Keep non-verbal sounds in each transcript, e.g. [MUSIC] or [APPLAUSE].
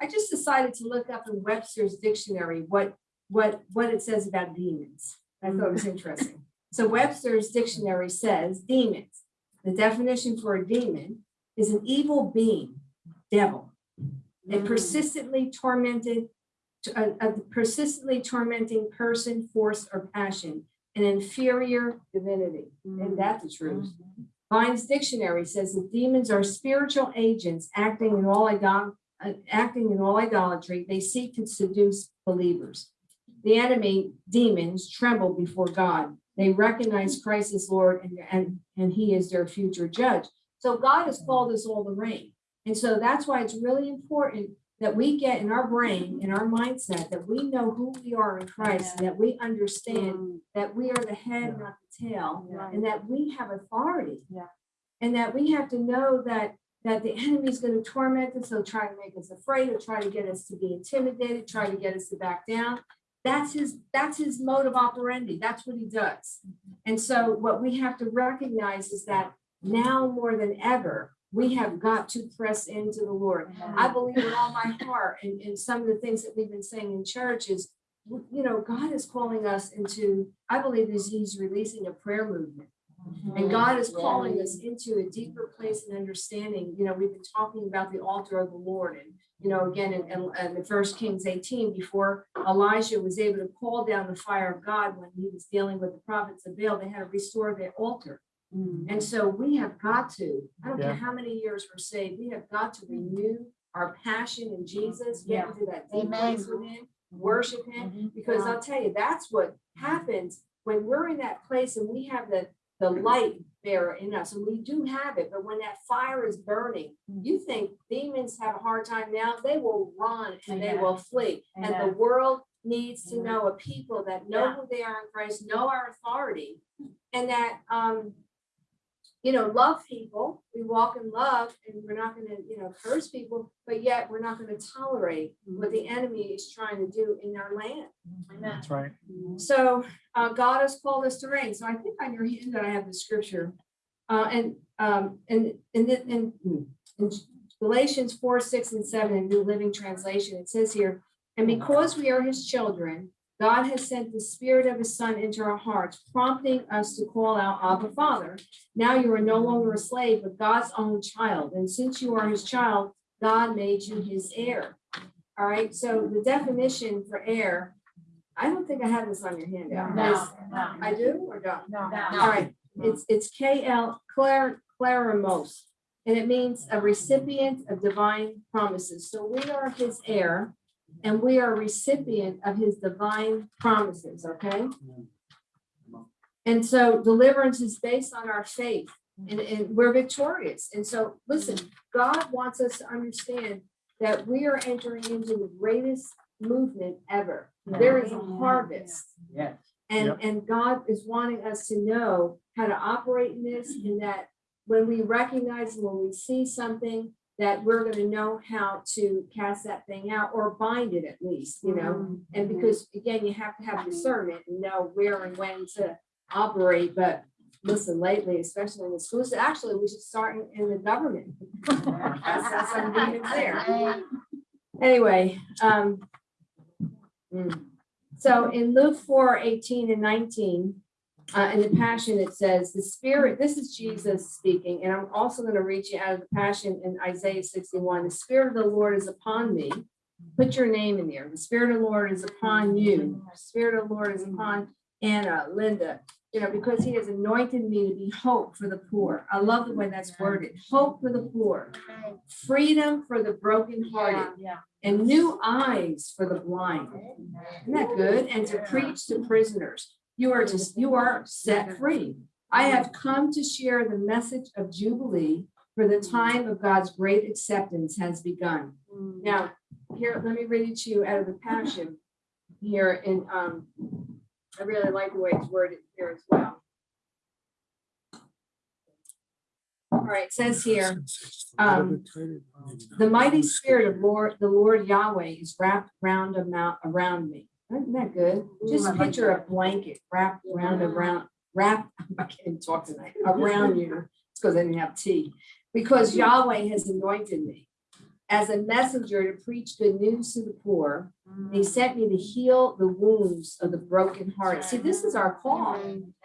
I just decided to look up in Webster's dictionary what, what, what it says about demons. I thought it was mm. interesting. So Webster's dictionary says demons. The definition for a demon is an evil being, devil. A mm. persistently tormented, a, a persistently tormenting person, force, or passion, an inferior divinity. And mm. that's the truth. Mm-hmm. Vine's dictionary says that demons are spiritual agents acting in all idol, Uh, acting in all idolatry. They seek to seduce believers. The enemy, demons, tremble before God. They recognize Christ as Lord and, and, and he is their future judge. So God has called us all to reign. And so that's why it's really important that we get in our brain, in our mindset, that we know who we are in Christ, and that we understand mm. that we are the head, not the tail, and that we have authority. Yeah. And that we have to know that, that the enemy is going to torment us, he'll try to make us afraid, he'll try to get us to be intimidated, try to get us to back down. That's his, that's his mode of operandi, that's what he does. And so what we have to recognize is that now more than ever, we have got to press into the Lord. I believe with all my heart, and, and some of the things that we've been saying in church is, you know, God is calling us into, I believe is he's releasing a prayer movement. And God is calling us into a deeper place and understanding, you know, we've been talking about the altar of the Lord and, you know, again, in, in, in the first Kings eighteen, before Elijah was able to call down the fire of God when he was dealing with the prophets of Baal, they had to restore their altar. Mm. And so we have got to, I don't care how many years we're saved, we have got to renew our passion in Jesus, get into that deep place with him, worship him. Mm-hmm. Because I'll tell you, that's what happens when we're in that place and we have the, the light bearer in us, and we do have it, but when that fire is burning, you think demons have a hard time now, they will run and they will flee. And the world needs to know a people that know who they are in Christ, know our authority, and that, um, you know, love people, we walk in love and we're not gonna, you know, curse people, but yet we're not gonna tolerate what the enemy is trying to do in our land. Amen. That's right. So, uh, God has called us to reign. So I think on your hand that I have the scripture. Uh, and, um, and, and, then- and in Galatians four, six, and seven in New Living Translation, it says here, and because we are his children, God has sent the spirit of his son into our hearts, prompting us to call out Abba Father. Now you are no longer a slave, but God's own child. And since you are his child, God made you his heir. All right, so the definition for heir, I don't think I have this on your handout. No, no, I do or don't? no. All right, it's, it's K L, Claire, Claramos. And it means a recipient of divine promises. So we are his heir and we are recipient of his divine promises, okay? And so deliverance is based on our faith and, and we're victorious. And so, listen, God wants us to understand that we are entering into the greatest movement ever. There is a harvest. Yes. And, Yep. and God is wanting us to know how to operate in this and that when we recognize, when we see something, that we're gonna know how to cast that thing out or bind it at least, you know? And because again, you have to have discernment and know where and when to operate, but listen, lately, especially in the schools, actually, we should start in, in the government. [LAUGHS] That's, that's some demons there. Anyway, um. mm. So in Luke 4, 18 and nineteen, uh, in the Passion, it says, the Spirit, this is Jesus speaking, and I'm also gonna read you out of the Passion in Isaiah sixty-one, the Spirit of the Lord is upon me. Put your name in there. The Spirit of the Lord is upon you. The Spirit of the Lord is upon Anna, Linda, you know, because he has anointed me to be hope for the poor. I love the way that's worded, hope for the poor, freedom for the brokenhearted, Yeah. and new eyes for the blind. Isn't that good? And to preach to prisoners. You are just, you are set free. I have come to share the message of Jubilee for the time of God's great acceptance has begun. Now, here, let me read it to you out of the passion here And um, I really like the way it's worded here as well. All right, it says here, um, the mighty spirit of Lord, the Lord Yahweh is wrapped round about around me. Isn't that good? Just picture a blanket wrapped round around, wrapped, I can't even talk tonight, around you. It's because I didn't have tea. Because Yahweh has anointed me. as a messenger to preach good news to the poor. Mm. He sent me to heal the wounds of the broken heart. See, this is our call.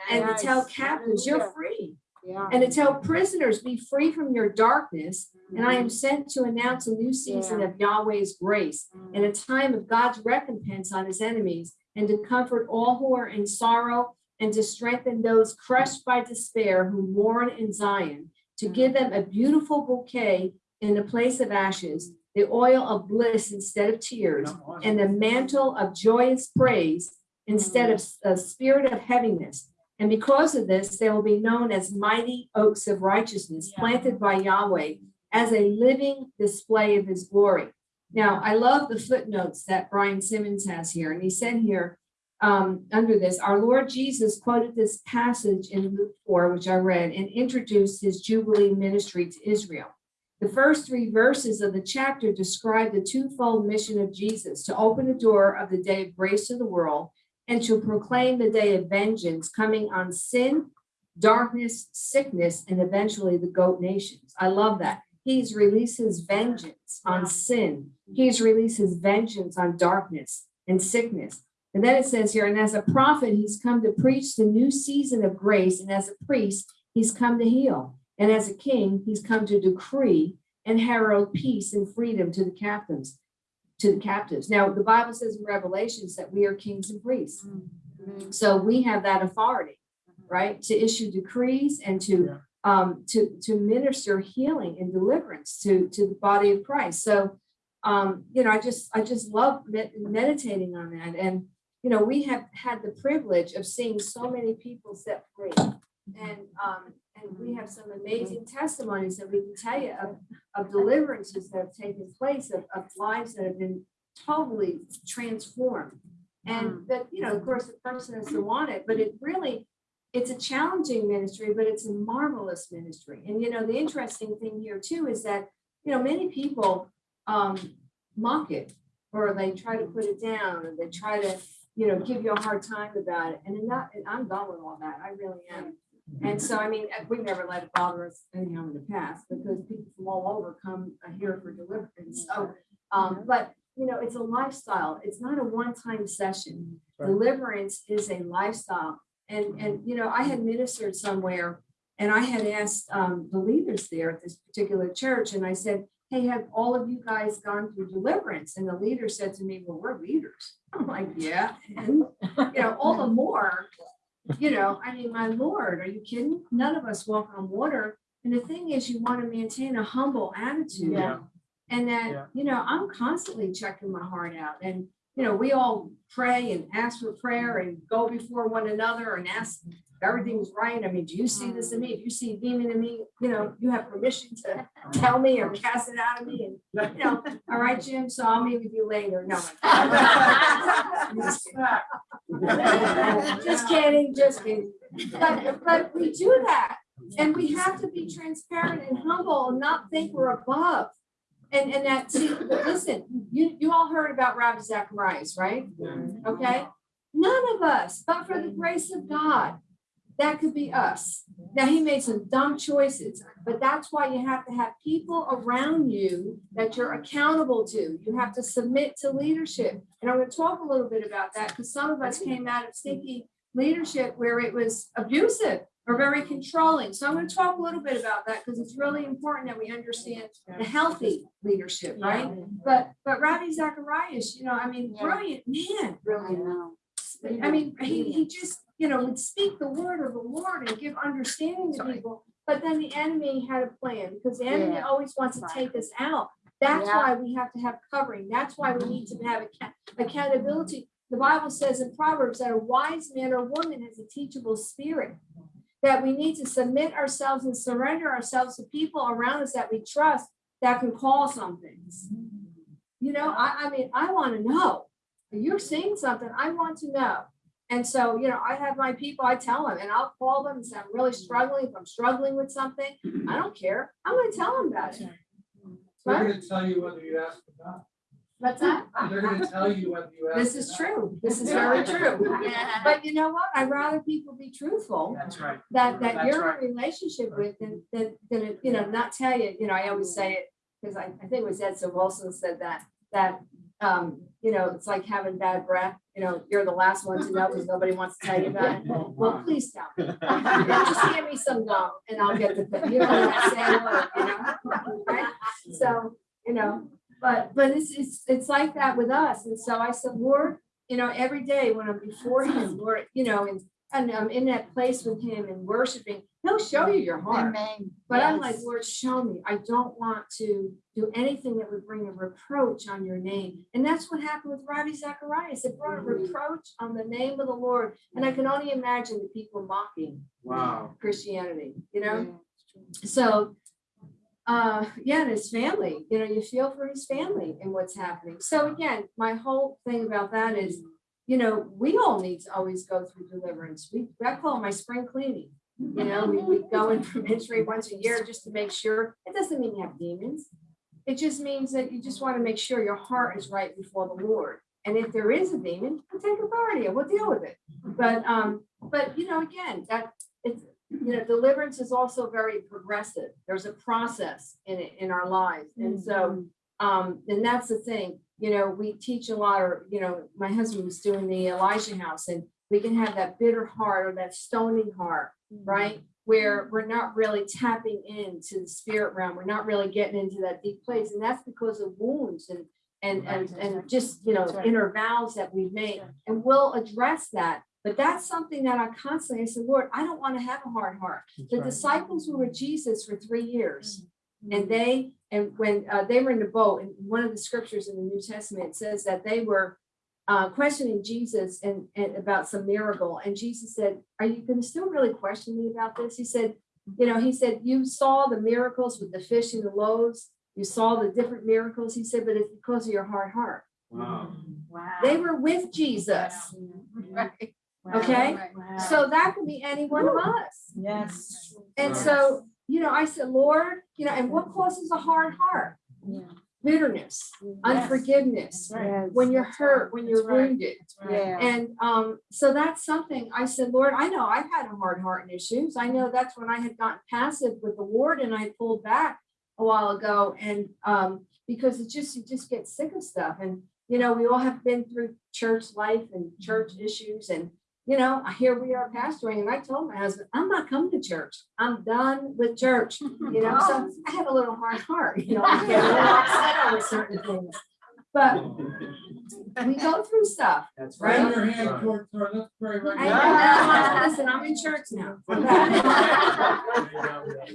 And to tell captives, you're free. Yeah. And to tell prisoners, be free from your darkness. And I am Mm. sent to announce a new season of Yahweh's grace mm. and a time of God's recompense on his enemies and to comfort all who are in sorrow and to strengthen those crushed by despair who mourn in Zion, to mm. give them a beautiful bouquet in the place of ashes, the oil of bliss instead of tears, and the mantle of joyous praise instead mm. of a spirit of heaviness. And because of this, they will be known as mighty oaks of righteousness planted by Yahweh as a living display of his glory. Now, I love the footnotes that Brian Simmons has here, and he said here, um, under this, our Lord Jesus quoted this passage in Luke four, which I read, and introduced his Jubilee ministry to Israel. The first three verses of the chapter describe the twofold mission of Jesus to open the door of the day of grace to the world and to proclaim the day of vengeance coming on sin, darkness, sickness, and eventually the goat nations. I love that. He's released his vengeance on sin. He's released his vengeance on darkness and sickness. And then it says here, and as a prophet, he's come to preach the new season of grace, and as a priest, he's come to heal. And as a king, he's come to decree and herald peace and freedom to the captives, to the captives. Now, the Bible says in Revelations that we are kings and priests. Mm. So we have that authority, right, to issue decrees and to um to to minister healing and deliverance to to the body of Christ. So um, you know, I just I just love med- meditating on that. And you know, we have had the privilege of seeing so many people set free. And um, and we have some amazing testimonies that we can tell you of of deliverances that have taken place, of of lives that have been totally transformed. And that, you know, of course, the person has to want it, but it really, it's a challenging ministry, but it's a marvelous ministry. And, you know, the interesting thing here too is that, you know, many people um mock it or they try to put it down or they try to, you know, give you a hard time about it. And that, and I'm done with all that. I really am. And so, I mean, uh, we never let it bother us anyhow in the past because people from all over come uh, here for deliverance. So, um, but, you know, it's a lifestyle. It's not a one-time session. Right. Deliverance is a lifestyle. And, and, you know, I had ministered somewhere and I had asked, um, the leaders there at this particular church, and I said, hey, have all of you guys gone through deliverance? And the leader said to me, well, we're leaders. [LAUGHS] I'm like, yeah, and, you know, all the more, [LAUGHS] you know, I mean, my lord, are you kidding? None of us walk on water. And the thing is, you want to maintain a humble attitude. Yeah. And Yeah. that, you know, I'm constantly checking my heart out and, you know, we all pray and ask for prayer and go before one another and ask everything's right. I mean, do you see this in me? If you see a demon in me, you know, you have permission to [LAUGHS] tell me or cast it out of me and, you know, all right, Jim, so I'll meet with you later. No. Just kidding. Just kidding, just kidding. But, but we do that. And we have to be transparent and humble and not think we're above. And, and that, see, listen, you, you all heard about Ravi Zacharias, right? Okay? None of us, but for the grace of God, that could be us. Now, he made some dumb choices, but that's why you have to have people around you that you're accountable to. You have to submit to leadership. And I'm gonna talk a little bit about that because some of us came out of stinky leadership where it was abusive or very controlling. So I'm gonna talk a little bit about that because it's really important that we understand the healthy leadership, right? But, but Ravi Zacharias, you know, I mean, Yeah. brilliant man, brilliant. I mean, he, he just, you know, would speak the word of the Lord and give understanding to Sorry. people. But then the enemy had a plan because the enemy Yeah. always wants to take us out. That's Yeah. why we have to have covering. That's why we need to have account- accountability. The Bible says in Proverbs that a wise man or woman has a teachable spirit. That we need to submit ourselves and surrender ourselves to people around us that we trust that can call some things. You know, I, I mean, I want to know. You're seeing something, I want to know. And so, you know, I have my people, I tell them, and I'll call them and say, I'm really struggling. If I'm struggling with something, I don't care. I'm gonna tell them about it. They're gonna tell you whether you ask or not. What's that? [LAUGHS] They're gonna tell you whether you ask. This is true. This is very true. [LAUGHS] But you know what? I'd rather people be truthful That's right. that, that That's you're right. in a relationship with than, than, than, you know, not tell you, you know, I always say it, because I, I think it was Edson Wilson said that, that, um, you know, it's like having bad breath, you know, you're the last one to know because nobody wants to tell you about it. Well, please tell me. [LAUGHS] Just give me some gum and I'll get the, you don't have to say a word, you know? Right? So, you know, but, but it's, it's, it's like that with us. And so I said, Lord, you know, every day when I'm before him, Lord, you know, and, and I'm in that place with him and worshiping, he'll show you your heart. Amen. But I'm like, Lord, show me. I don't want to do anything that would bring a reproach on your name. And that's what happened with Ravi Zacharias. It brought a reproach on the name of the Lord. And I can only imagine the people mocking Wow. Christianity, you know? So, uh, yeah, and his family, you know, you feel for his family and what's happening. So again, my whole thing about that is, you know, we all need to always go through deliverance. We, I call it my spring cleaning. You know, we, we go in for ministry once a year just to make sure. It doesn't mean you have demons. It just means that you just want to make sure your heart is right before the Lord. And if there is a demon, we'll take authority and we'll deal with it. But, um, but you know, again, that, it's, you know, deliverance is also very progressive. There's a process in it, in our lives. And so, um, and that's the thing, you know, we teach a lot, or, you know, my husband was doing the Elijah House and we can have that bitter heart or that stony heart, mm-hmm. right? Where we're not really tapping into the spirit realm. We're not really getting into that deep place. And that's because of wounds and, and, and, and just, you know, right. inner vows that we've made. And we'll address that. But that's something that I constantly, I said, Lord, I don't want to have a hard heart. The disciples were with Jesus for three years. Mm-hmm. And they, and when uh, they were in the boat, and one of the scriptures in the New Testament says that they were uh, questioning Jesus and, and about some miracle. And Jesus said, are you going to still really question me about this? He said, you know, he said, you saw the miracles with the fish and the loaves. You saw the different miracles. He said, but it's because of your hard heart. Wow. Wow. They were with Jesus. Right. Okay? Wow. So that could be any one of us. Yes. And Right. so, you know, I said, Lord, you know, and what causes a hard heart? Yeah. Bitterness, unforgiveness, Yes. when you're That's hurt, right. when you're right. wounded. Yeah. And um, so that's something I said, Lord, I know I've had a hard heart and issues. I know that's when I had gotten passive with the Lord and I pulled back a while ago. And um, because it just, you just get sick of stuff. And, you know, we all have been through church life and church issues. And, you know, here we are pastoring. And I told my husband, I'm not coming to church. I'm done with church. You know, so [LAUGHS] I have a little hard heart, you know, I [LAUGHS] get a little upset over certain things. But we go through stuff. That's right. Raise your hand toward, toward, let's pray right I now. listen, I'm in church now. [LAUGHS]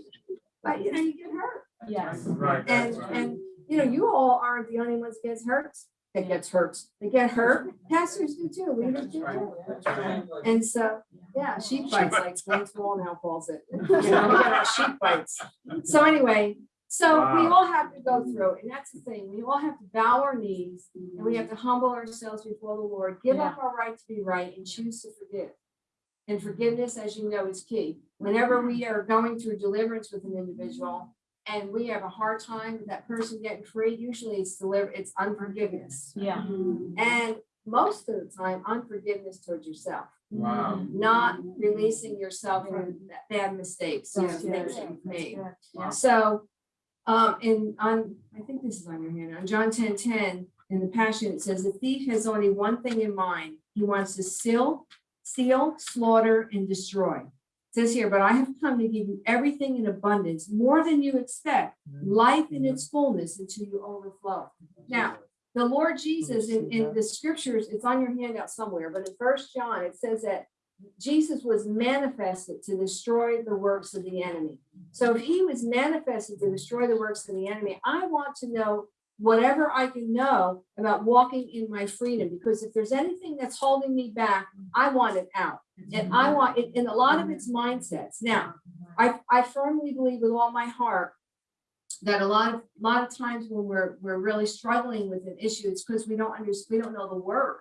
But you know, you get hurt. Yes. Right. And, right. and, you know, you all aren't the only ones gets hurt, that gets hurt. They get hurt. [LAUGHS] Pastors do too, leaders do too. And so, yeah, sheep bites like School now calls it. [LAUGHS] [LAUGHS] You know, sheep bites. So anyway, so we all have to go through, and that's the thing, we all have to bow our knees and we have to humble ourselves before the Lord, give up our right to be right and choose to forgive. And forgiveness, as you know, is key. Whenever we are going through deliverance with an individual and we have a hard time with that person getting free, usually it's deliver, it's unforgiveness. Yeah. And most of the time, unforgiveness towards yourself Wow. not releasing yourself from that bad mistakes, you Yes, things yes, that you've that's made. good. Wow. So, um, in, on, I think this is on your hand, on John ten ten, in the Passion, it says, the thief has only one thing in mind. He wants to steal, steal, slaughter, and destroy. Says here, but I have come to give you everything in abundance, more than you expect, life in its fullness until you overflow. Now, the Lord Jesus in, in the scriptures, it's on your handout somewhere, but in first John, it says that Jesus was manifested to destroy the works of the enemy. So if he was manifested to destroy the works of the enemy, I want to know whatever I can know about walking in my freedom, because if there's anything that's holding me back, I want it out. And I mm-hmm. want it, and a lot of mm-hmm. it's mindsets. Now, mm-hmm. I, I firmly believe with all my heart that a lot of, a lot of times when we're, we're really struggling with an issue, it's because we don't understand, we don't know the word.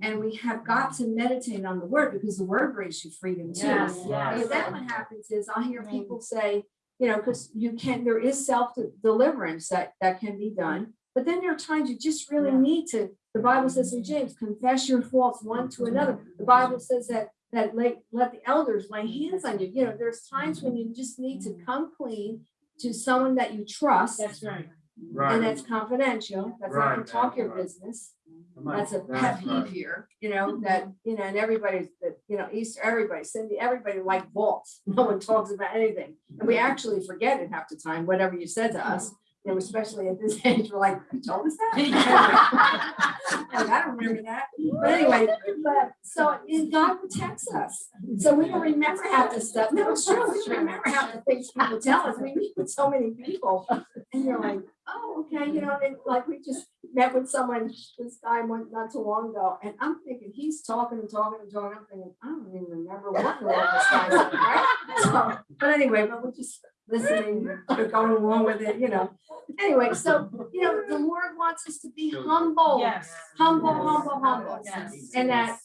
And we have got to meditate on the word because the word brings you freedom too. Yes, Because yes. then what happens is I'll hear people say, you know, because you can, there is self deliverance that, that can be done. But then there are times you just really Yeah. need to, the Bible says in James, confess your faults one to another. The Bible says that, that let, let the elders lay hands on you. You know, there's times when you just need to mm. come clean to someone that you trust, That's right. And Right. that's confidential, that's not to Right, talk your right. business. Right, That's a pet that's peeve right. here, you know, [LAUGHS] that, you know, and everybody's, that, you know, Easter, everybody, Cindy, everybody like vaults. [LAUGHS] No one talks about anything. And we actually forget it half the time, whatever you said to us. You know, especially at this [LAUGHS] age, we're like, you told us that? [LAUGHS] [LAUGHS] Like, I don't remember that. But anyway, but, so, God protects us. So we don't remember half this stuff. No, it's true. We don't remember half the things people tell us. We meet with so many people. And you're like, oh, okay, you know, and like we just met with someone, this guy went not too long ago, and I'm thinking, he's talking and talking and talking. I'm thinking, I don't even remember what the this guy said, right? So, but anyway, but we're just listening, we're going along with it, you know. Anyway, so, you know, the Lord wants us to be humble, Yes. humble, humble, humble. Yes. And that,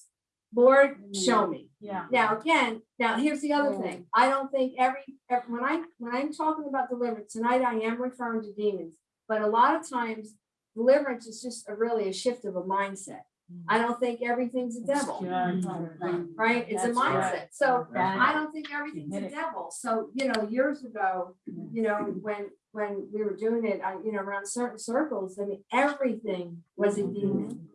Lord, show me. Yeah. Now, again, now here's the other thing. I don't think every, ev- when I, when I'm talking about deliverance, tonight I am referring to demons. But a lot of times deliverance is just a really a shift of a mindset. I don't think everything's a devil, right? It's a mindset. So I don't think everything's a devil. So, you know, years ago, you know, when, when we were doing it, I, you know, around certain circles, I mean, everything was a demon.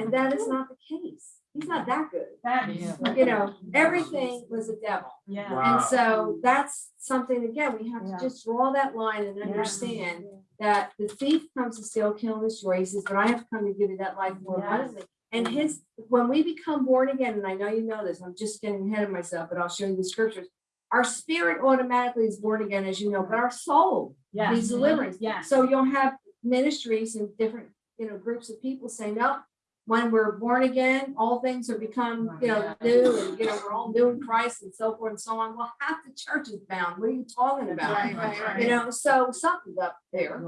And that is not the case. He's not that good. That is. You know, everything was a devil. Yeah. Wow. And so that's something, again, we have Yeah. to just draw that line and understand that the thief comes to steal, kill, and destroy. He says, but I have come to give you that life more Yes. abundantly. And his, when we become born again, and I know you know this, I'm just getting ahead of myself, but I'll show you the scriptures. Our spirit automatically is born again, as you know, but our soul Yes. needs deliverance. Yes. So you'll have ministries and different, you know, groups of people saying, no, when we're born again, all things are become, you know, new and, you know, we're all new in Christ and so forth and so on. Well, half the church is bound. What are you talking about? Right, right, right. You know, so something's up there.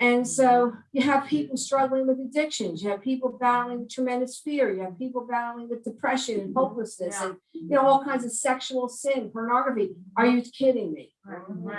And so you have people struggling with addictions, you have people battling with tremendous fear, you have people battling with depression and hopelessness and, you know, all kinds of sexual sin, pornography. Are you kidding me?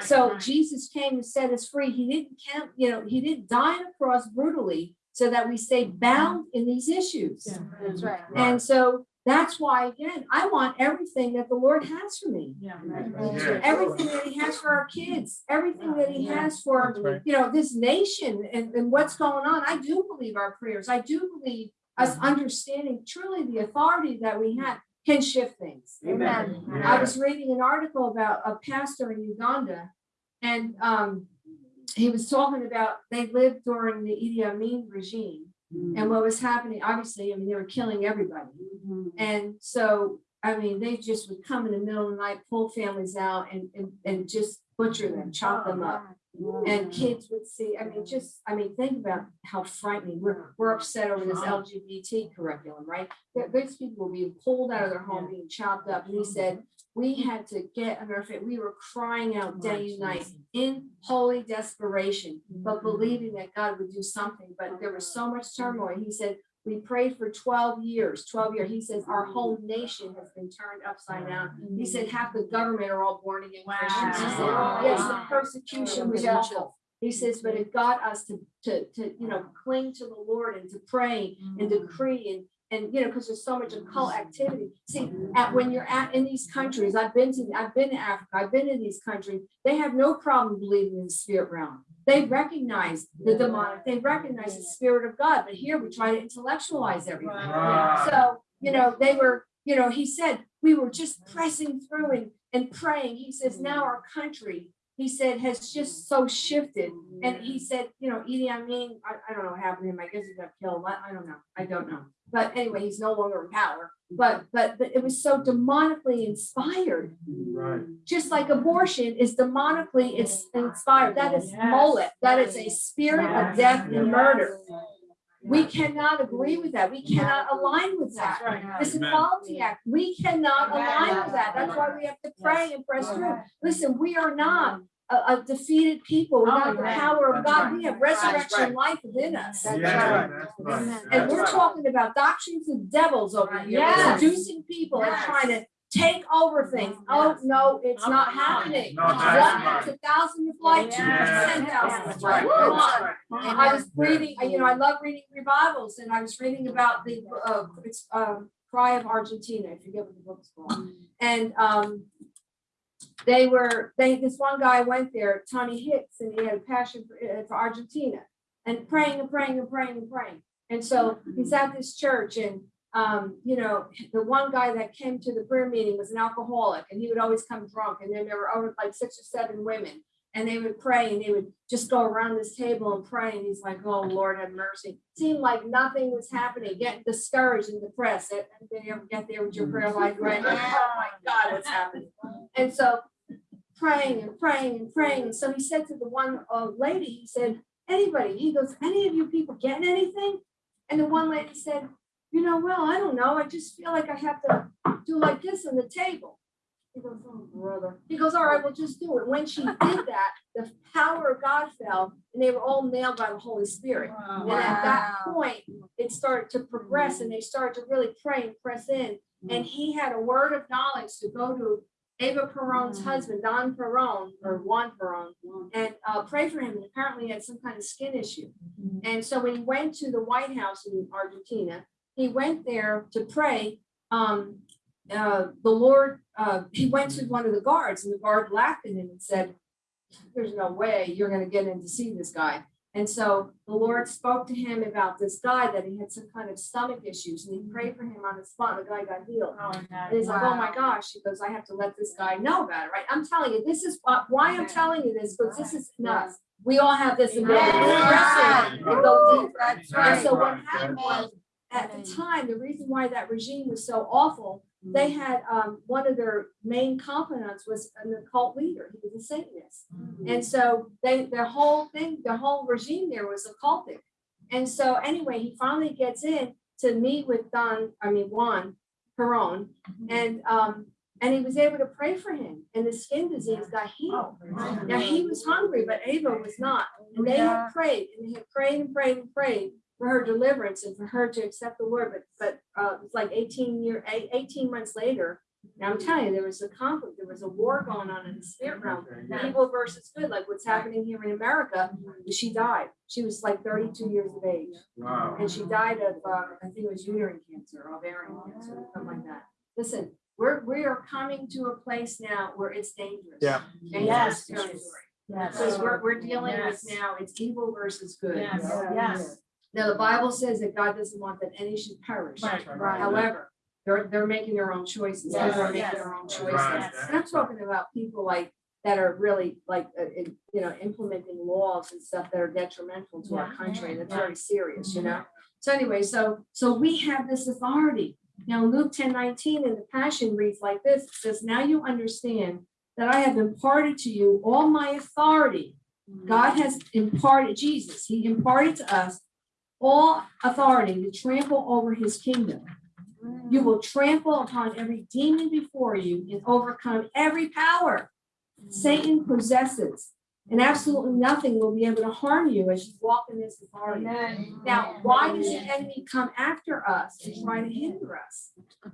So. Jesus came to set us free. He didn't count, you know, he didn't die on a cross brutally so that we stay mm-hmm. bound in these issues. That's right. Mm-hmm. And so that's why, again, I want everything that the Lord has for me. Yeah. Mm-hmm. Yeah. Everything that he has for our kids, everything that he has for, That's right. you know, this nation and, and what's going on. I do believe our prayers. I do believe us understanding truly the authority that we have can shift things. Amen. I was reading an article about a pastor in Uganda. And um, he was talking about, they lived during the Idi Amin regime. And mm. what was happening, obviously, I mean, they were killing everybody. Mm-hmm. And so, I mean, they just would come in the middle of the night, pull families out and, and, and just butcher them, chop them up. Oh, and kids would see, I mean, just, I mean, think about how frightening, we're, we're upset over this uh-huh. LGBT curriculum, right? These people were being pulled out of their home, being chopped up, and he mm-hmm. said, we had to get on our feet, we were crying out oh, day and night in holy desperation, but mm-hmm. believing that God would do something, but there was so much turmoil, he said, we prayed for twelve years, twelve years, he says, our whole nation has been turned upside down. He said, mm-hmm. half the government are all born again. Christians, he said, Wow. yes, the oh, persecution was awful. He says, but it got us to, to, to, you know, cling to the Lord and to pray and mm-hmm. decree and, and, you know, because there's so much occult activity. See, at, when you're at, in these countries, I've been to, I've been to Africa, I've been in these countries, they have no problem believing in the spirit realm. They recognize the demonic, they recognize the spirit of God, but here we try to intellectualize everything. So, you know, they were, you know, he said, we were just pressing through and, and praying. He says, now our country, he said, has just so shifted. And he said, you know, Idi, I mean, I, I don't know what happened to him. I guess he got killed. I, I don't know. I don't know. But anyway, he's no longer in power. But, but, but it was so demonically inspired, Right. just like abortion is demonically is inspired. That is Yes. Molech. That is a spirit of death and murder. We cannot agree with that. We cannot align with that. That's right. This Equality Act, we cannot align with that. That's why we have to pray and press through. Listen, we are not a, a defeated people We without the power of God. We have resurrection life within us. That's Yeah, right. that's right. Amen. And we're talking about doctrines of devils over here, Yes. seducing people and trying to take over things. Oh, no, it's not happening. No, that's One to thousand to flight, two to Yes. ten thousand to right. Come on. right. I was reading, you know, I love reading revivals and I was reading about the, uh, it's, um, Cry of Argentina, I forget what the book's called. And, um, they were, they, this one guy went there, Tommy Hicks, and he had a passion for, uh, for Argentina. And praying and praying and praying and praying. And so he's at this church and, um, you know, the one guy that came to the prayer meeting was an alcoholic and he would always come drunk. And then there were over like six or seven women. And they would pray and they would just go around this table and pray. And he's like, oh, Lord, have mercy. Seemed like nothing was happening, getting discouraged and depressed. And did you ever get there with your prayer life, right? [LAUGHS] Like, oh my God, what's happening? And so praying and praying and praying. And so he said to the one uh, lady, he said, anybody, he goes, any of you people getting anything? And the one lady said, you know, well, I don't know. I just feel like I have to do like this on the table. He goes, oh, brother. He goes, all right, well, just do it. When she did that, the power of God fell and they were all nailed by the Holy Spirit. And at that point, it started to progress and they started to really pray and press in. And he had a word of knowledge to go to Eva Peron's husband, Don Peron, or Juan Peron, and uh, pray for him. And apparently he had some kind of skin issue. And so when he went to the White House in Argentina, he went there to pray. Um, uh, the Lord, uh, he went to one of the guards and the guard laughed at him and said, there's no way you're gonna get in to see this guy. And so the Lord spoke to him about this guy that he had some kind of stomach issues and he prayed for him on the spot. The guy got healed. And he's like, oh my gosh, he goes, I have to let this guy know about it, right? I'm telling you, this is why- why I'm telling you this, because this is nuts. We all have this ability to press in and go. That's And so what happened was, at the time, the reason why that regime was so awful, they had, um, one of their main confidants was an occult leader, he was a Satanist. And so they, their whole thing, the whole regime there was occultic. And so anyway, he finally gets in to meet with Don, I mean Juan Peron, and, um, and he was able to pray for him, and the skin disease got healed. Now, he was hungry, but Eva was not. And they had prayed and they had prayed and prayed and prayed for her deliverance and for her to accept the word. But, but, uh, it's like eighteen year, eight- eighteen months later. Now I'm telling you, there was a conflict, there was a war going on in the spirit realm, evil versus good, like what's happening here in America. She died. She was like thirty-two years of age. Wow. And she died of, uh, I think it was uterine cancer, ovarian cancer, something like that. Listen, we're, we are coming to a place now where it's dangerous. Yeah. Dangerous Yes. territory. Yes. Because we're, we're dealing with now, it's evil versus good. Yes, yes. Now, the Bible says that God doesn't want that any should perish. Right, right. However, they're, they're making their own choices. People are making their own choices. Right. And I'm talking about people like, that are really like, uh, in- you know, implementing laws and stuff that are detrimental to our Yeah. country. That's very serious, you know? So anyway, so, so we have this authority. Now Luke ten nineteen in the Passion reads like this, it says, now you understand that I have imparted to you all my authority. God has imparted, Jesus, he imparted to us all authority to trample over his kingdom. You will trample upon every demon before you and overcome every power Satan possesses. And absolutely nothing will be able to harm you as you walk in this authority. Now, why does the enemy come after us and try to hinder us? [LAUGHS]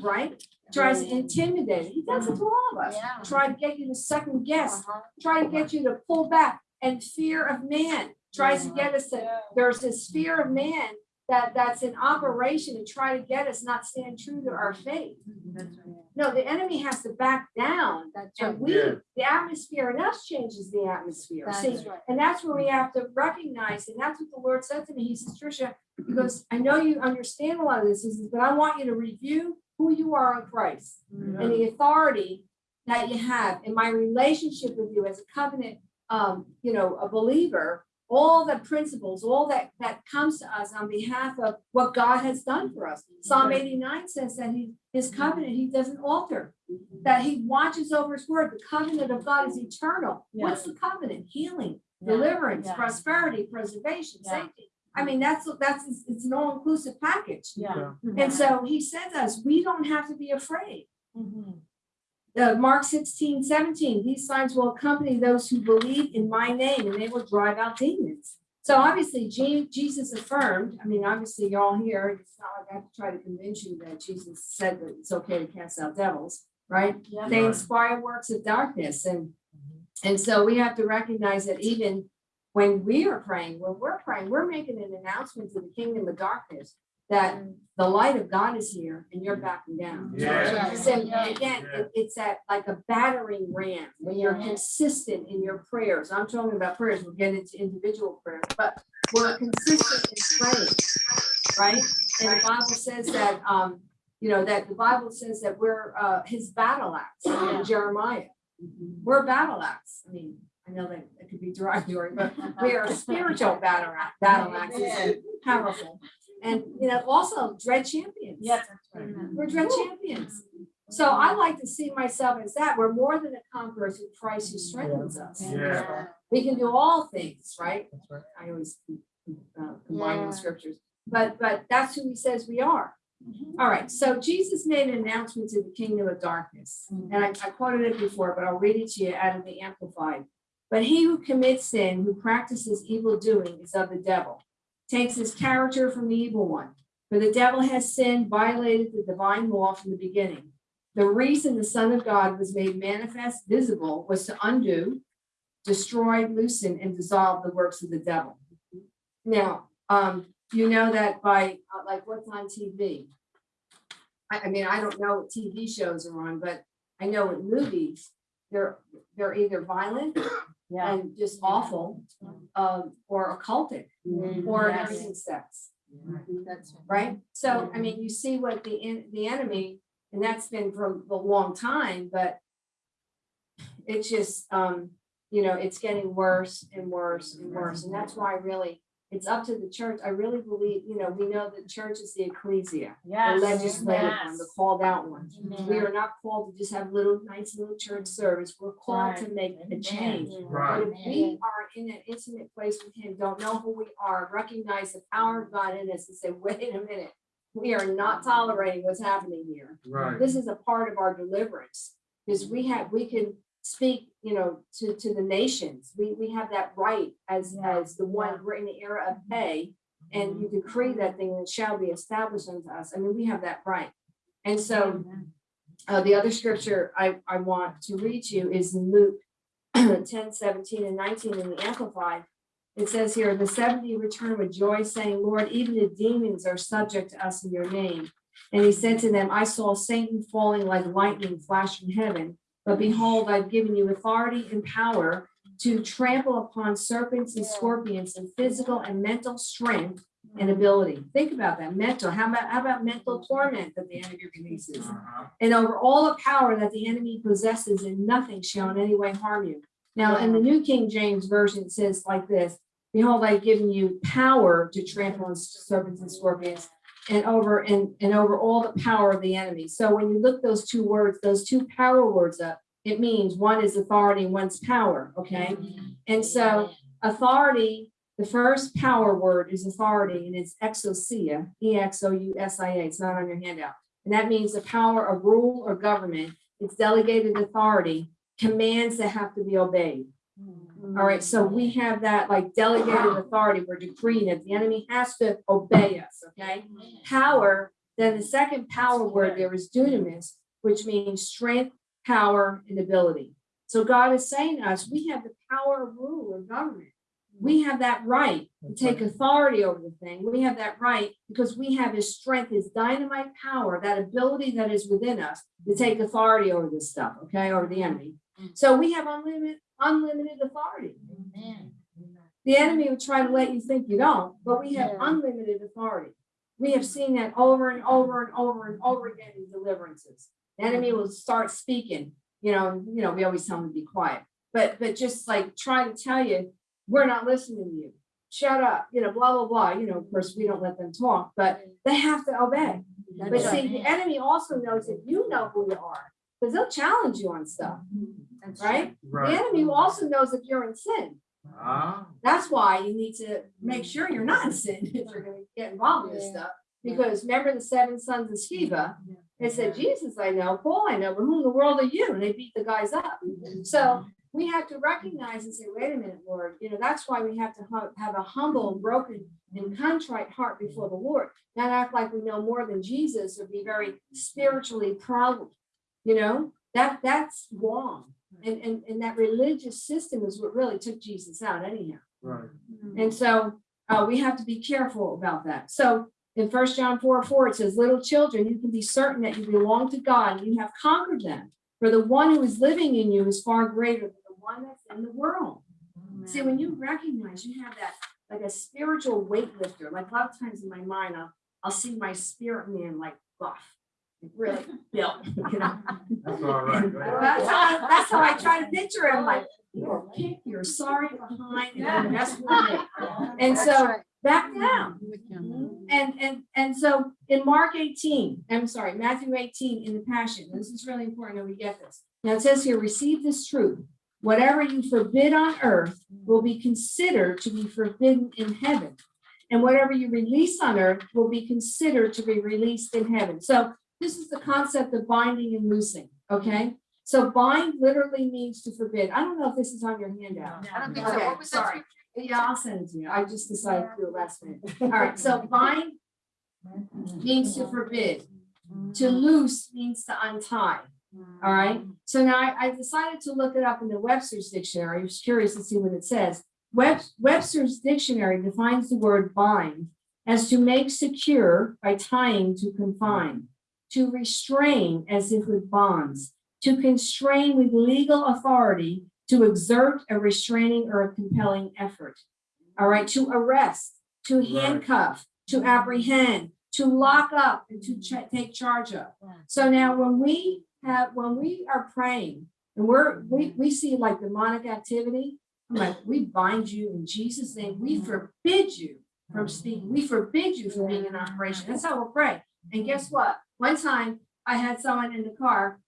Right? Tries to intimidate. He does it to all of us. Yeah. Try to get you to second guess, Uh-huh. try to get you to pull back and fear of man tries to get us to, there's this fear of man that, that's in operation to try to get us not stand true to our faith. Right. No, the enemy has to back down That's right. and we, Yeah. the atmosphere in us changes the atmosphere. See, That's right. and that's where we have to recognize, and that's what the Lord said to me. He says, Tricia, he goes, I know you understand a lot of this, he says, but I want you to review who you are in Christ and the authority that you have in my relationship with you as a covenant, um, you know, a believer, all the principles, all that, that comes to us on behalf of what God has done for us. Mm-hmm. Psalm eighty-nine says that he, his mm-hmm. covenant, he doesn't alter, mm-hmm. that he watches over his word. The covenant of God is eternal. What's the covenant? Healing, deliverance, yeah. prosperity, preservation, Yeah. safety. I mean, that's, that's, it's an all-inclusive package. Yeah. And so he said to us, we don't have to be afraid. Mhm. Uh, Mark 16, 17. these signs will accompany those who believe in my name and they will drive out demons. So obviously Jesus affirmed, I mean, obviously you're all here, it's not like I have to try to convince you that Jesus said that it's okay to cast out devils, right? Yeah. They inspire works of darkness and, and so we have to recognize that even when we are praying, when we're praying, we're making an announcement to the kingdom of darkness. That the light of God is here and you're backing down. Yeah. So again, it- it's that like a battering ram, when you're consistent in your prayers. I'm talking about prayers, we'll get into individual prayers, but we're consistent in praying, right? And the Bible says that, um, you know, that the Bible says that we're, uh, his battle axe in Jeremiah. We're battle axe. I mean, I know that it could be derogatory, but we are spiritual battle, axe- battle axes and powerful. And, you know, also dread champions. Yes, right. Mm-hmm. We're dread champions. So I like to see myself as that. We're more than a conqueror through Christ who strengthens us. Yeah. We can do all things, right? That's right. I always uh, combine Yeah. the scriptures, but, but that's who he says we are. Mm-hmm. All right, so Jesus made an announcement to the kingdom of darkness. Mm-hmm. And I, I quoted it before, but I'll read it to you out of the Amplified. But he who commits sin, who practices evil doing, is of the devil, takes his character from the evil one. For the devil has sinned, violated the divine law from the beginning. The reason the Son of God was made manifest, visible, was to undo, destroy, loosen, and dissolve the works of the devil. Now, um, you know that by, uh, like, what's on TV? I, I mean, I don't know what TV shows are on, but I know in movies, they're, they're either violent Yeah. and just awful, um, or occultic, or Yes. everything sex, That's right? So, I mean, you see what the, en- the enemy, and that's been for a long time, but it's just, um, you know, it's getting worse and worse and worse, and that's why really, it's up to the church. I really believe, you know, we know that church is the ecclesia, the Yes. legislative one, the called out one. Amen. We are not called to just have little, nice little church service. We're called to Right. make a change. Right. But if we are in an intimate place with him, don't know who we are, recognize the power of God in us and say, wait a minute. We are not tolerating what's happening here. Right. This is a part of our deliverance. Because we have, we can speak, you know, to, to the nations. We, we have that right as, Yeah. as the one, we're in the era of pay. And you decree that thing and shall be established unto us. I mean, we have that right. And so uh, the other scripture I, I want to read to you is in Luke [CLEARS THROAT] 10, 17, and nineteen in the Amplified. It says here, the seventy returned with joy, saying, Lord, even the demons are subject to us in your name. And he said to them, I saw Satan falling like lightning flash from heaven. But behold, I've given you authority and power to trample upon serpents and scorpions and physical and mental strength and ability. Think about that, mental. How about, how about mental torment that the enemy releases? Uh-huh. and over all the power that the enemy possesses, and nothing shall in any way harm you. Now, in the New King James Version, it says like this, behold, I've given you power to trample on serpents and scorpions and over, and, and over all the power of the enemy. So when you look those two words, those two power words up, it means one is authority one's power, okay? And so authority, the first power word is authority and it's exousia, E X O U S I A. It's not on your handout. And that means the power of rule or government. It's delegated authority, commands that have to be obeyed. All right, so we have that like delegated authority. We're decreeing it. The enemy has to obey us, okay? Power, then the second power word there is dunamis, which means strength, power, and ability. So God is saying to us, we have the power of rule or government. We have that right to take authority over the thing. We have that right because we have his strength, his dynamite power, that ability that is within us to take authority over this stuff, okay, over the enemy. Mm. So we have unlimited, unlimited authority. The enemy will try to let you think you don't, but we have Yeah. unlimited authority. We have seen that over and over and over and over again in deliverances. The enemy will start speaking, you know, you know, we always tell them to be quiet, but, but just like try to tell you, we're not listening to you. Shut up, you know, blah, blah, blah. You know, of course, we don't let them talk, but they have to obey. But see, the enemy also knows that you know who you are, because they'll challenge you on stuff, right? The enemy also knows if you're in sin. Ah, That's why you need to make sure you're not in sin if you're gonna get involved in this stuff. Because remember the seven sons of Sceva? They said, Jesus I know, Paul I know, but who in the world are you? And they beat the guys up. So we have to recognize and say, wait a minute, Lord, you know, that's why we have to have a humble, broken and contrite heart before the Lord. Not act like we know more than Jesus or be very spiritually proud. You know, that, that's wrong. And, and, and that religious system is what really took Jesus out anyhow. right. And so uh, we have to be careful about that. So in First John four, four, it says, little children, you can be certain that you belong to God and you have conquered them. For the one who is living in you is far greater than the one that's in the world. See, when you recognize you have that, like a spiritual weightlifter, like a lot of times in my mind, I'll, I'll see my spirit man like buff, like really built, you [LAUGHS] know? That's all right. go Well, ahead. That's how, that's how I try to picture him, like, you're a kick, you're sorry behind, and that's what. And so, back down. Mm-hmm. And, and, and so in Mark eighteen, I'm sorry, Matthew eighteen in the Passion, this is really important that we get this. Now it says here, receive this truth. Whatever you forbid on earth will be considered to be forbidden in heaven. And whatever you release on earth will be considered to be released in heaven. So this is the concept of binding and loosing, okay? So bind literally means to forbid. I don't know if this is on your handout. I don't think so. Okay, What was that? sorry. Yeah, I'll send it to you. I just decided to do it last minute. All right, so bind means to forbid. To loose means to untie. All right, so now I, I decided to look it up in the Webster's dictionary. I was curious to see what it says. Web, Webster's dictionary defines the word bind as to make secure by tying to confine, to restrain as if with bonds, to constrain with legal authority, to exert a restraining or a compelling effort. All right, to arrest, to Right. handcuff, to apprehend, to lock up and to cha- take charge of. So now when we have, when we are praying and we're, we, we see like demonic activity, I'm like, we bind you in Jesus' name. We forbid you from speaking. We forbid you from being in operation. That's how we'll pray. And guess what? One time I had someone in the car,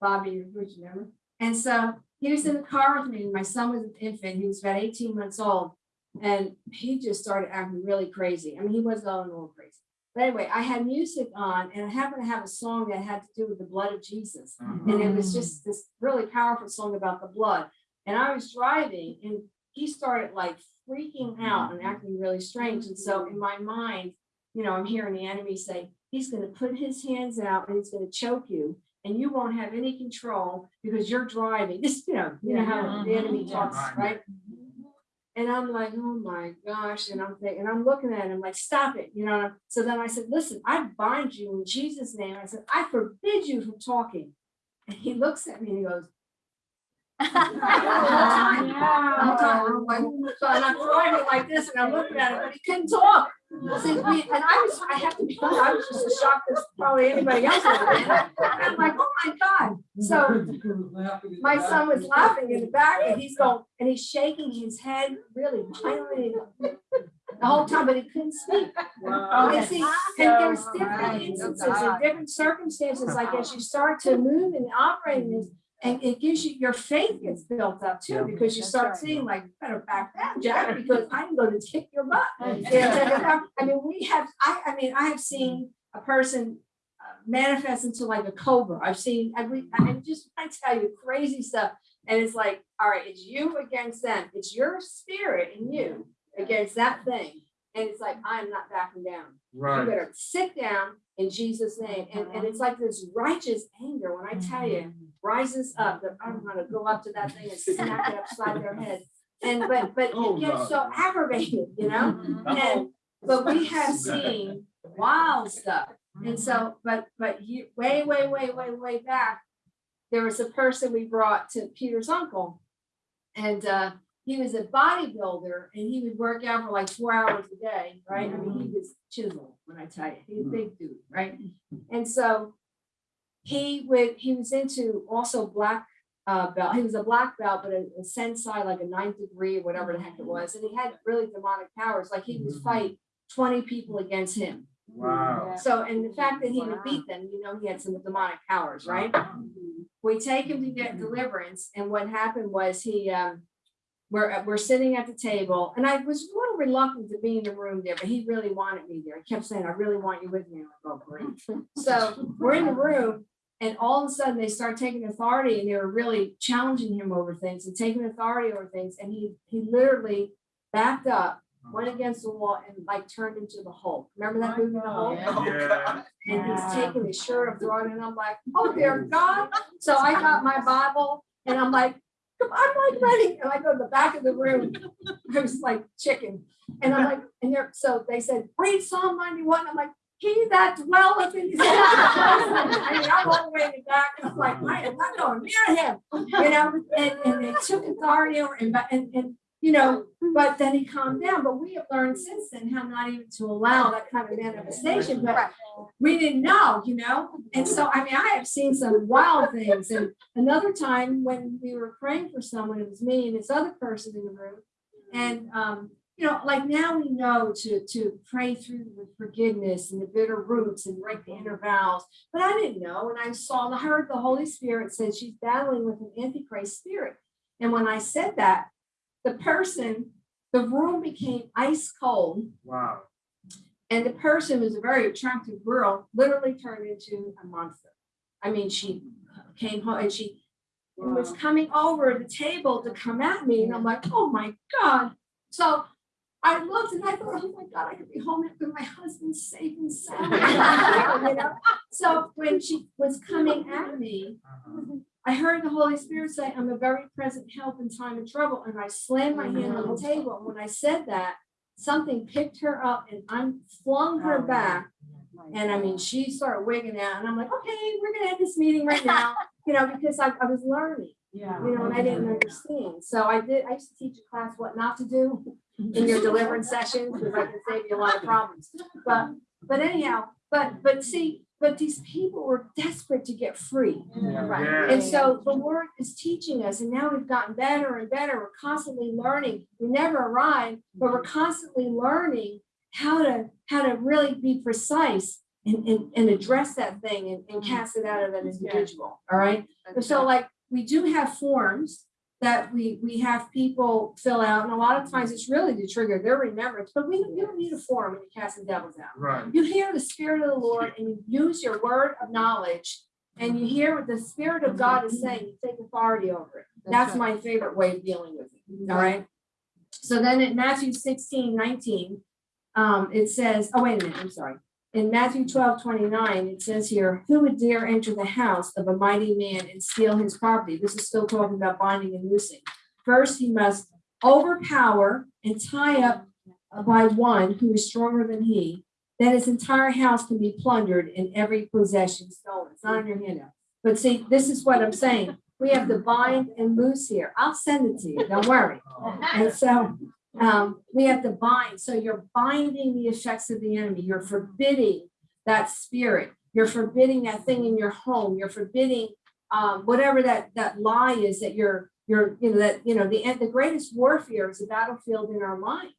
Bobby, which remember? And so he was in the car with me. My son was an infant. He was about eighteen months old. And he just started acting really crazy. I mean, he was going a little crazy. But anyway, I had music on and I happened to have a song that had to do with the blood of Jesus. And it was just this really powerful song about the blood. And I was driving and he started like freaking out and acting really strange. And so in my mind, you know, I'm hearing the enemy say, he's gonna put his hands out and he's gonna choke you. And you won't have any control because you're driving. [LAUGHS] This, you know, you know how the enemy mm-hmm. talks, right? And I'm like, oh my gosh, and I'm thinking, and I'm looking at him like, stop it, you know? So then I said, listen, I bind you in Jesus' name. I said, I forbid you from talking. And he looks at me and he goes. [LAUGHS] Oh, oh, I'm So and I'm driving like this and I'm looking at him, but he couldn't talk. See, we- And I was, I have to be, honest, I was just as shocked as probably anybody else. would have been. And I'm like, oh my God. So my son was laughing in the back and he's going, and he's shaking his head really violently the whole time, but he couldn't speak. And see, and there's different instances and different circumstances, like as you start to move and operate in this, and it gives you, your faith gets built up too, because you start seeing like, "You better back down, Jack, because I'm going to kick your butt. [LAUGHS] I mean, we have, I, I mean, I have seen a person uh, manifest into like a cobra. I've seen, I, we, I just, I tell you, crazy stuff. And it's like, all right, it's you against them. It's your spirit and you against that thing. And it's like, I'm not backing down. right You better sit down in Jesus' name. And, and it's like this righteous anger, when I tell you, rises up, that I'm gonna go up to that thing and smack it upside their head. [LAUGHS] And, but, but Oh, it gets so aggravated, you know? And, but we have [LAUGHS] seen wild stuff. And so, but, but you, way, way, way, way, way back, there was a person we brought to Peter's uncle. And, uh, he was a bodybuilder and he would work out for like four hours a day, right? I mean, he was chiseled, when I tell you, he's a big dude, right? And so he would, he was into also black uh belt, he was a black belt, but a, a sensei, like a ninth degree or whatever the heck it was, and he had really demonic powers, like he would fight twenty people against him. Wow. So, and the fact that he would beat them, you know, he had some demonic powers, right? We take him to get deliverance, and what happened was he, um, we're, uh, we're sitting at the table, and I was a little reluctant to be in the room there, but he really wanted me there. He kept saying, I really want you with me. I'm like, oh, great. [LAUGHS] So we're in the room, and all of a sudden they start taking authority, and they were really challenging him over things and taking authority over things, and he, he literally backed up, went against the wall, and like turned into the Hulk. Remember that movie, The Hulk? Yeah. and he's taking his shirt off, throwing it, and I'm like, oh dear God. So I got my Bible and I'm like, come, I'm like ready. And I go to the back of the room. I was like chicken. And I'm like, and they're, so they said, read Psalm ninety-one. I'm like, he that dwelleth in. Most." I mean, I'm all the way in the back. I'm like, I am not going near him, you know, and, and they took authority over and, and, and, you know, but then he calmed down. But we have learned since then how not even to allow that kind of manifestation, but we didn't know, you know? And so, I mean, I have seen some wild things. And another time when we were praying for someone, it was me and this other person in the room. And, um, you know, like now we know to, to pray through the forgiveness and the bitter roots and break the inner vows. But I didn't know. And I saw, I heard the Holy Spirit said she's battling with an antichrist spirit. And when I said that, the person, the room became ice cold. Wow. And the person was a very attractive girl, literally turned into a monster. I mean, she came home and she was coming over the table to come at me, and I'm like, oh my God. So I looked and I thought, oh my God, I could be home with my husband safe and sound. [LAUGHS] You know? So when she was coming at me, Uh-huh. I heard the Holy Spirit say, I'm a very present help in time of trouble. And I slammed my hand on the mm-hmm. table. And when I said that, something picked her up and I flung her oh, back. And I mean, she started wigging out. And I'm like, okay, we're going to have this meeting right now, [LAUGHS] you know, because I, I was learning, Yeah. you know, and I didn't understand. So I did, I used to teach a class what not to do [LAUGHS] in your deliverance sessions because I can save you a lot of problems. But, but anyhow, but, but see, but these people were desperate to get free. Mm, yeah. And so the word is teaching us, and now we've gotten better and better. We're constantly learning. We never arrive, but we're constantly learning how to how to really be precise and, and, and address that thing and, and mm. cast it out of an individual. All right. So like we do have forms that we we have people fill out, and a lot of times it's really to trigger their remembrance, but we you don't need a form when you're casting devils out. Right. You hear the spirit of the Lord and you use your word of knowledge and you hear what the spirit of God is saying, you take authority over it. That's my favorite way of dealing with it, all right? So then in Matthew 16, 19, um, it says, oh, wait a minute, I'm sorry. In Matthew 12, 29, it says here, who would dare enter the house of a mighty man and steal his property? This is still talking about binding and loosing. First, he must overpower and tie up by one who is stronger than he, then his entire house can be plundered and every possession stolen. It's not on your handout. But see, this is what I'm saying. We have to bind and loose here. I'll send it to you, don't worry. And so um, we have to bind. So you're binding the effects of the enemy. You're forbidding that spirit. You're forbidding that thing in your home. You're forbidding um, whatever that that lie is that you're you're you know that you know the the greatest warfare is a battlefield in our mind.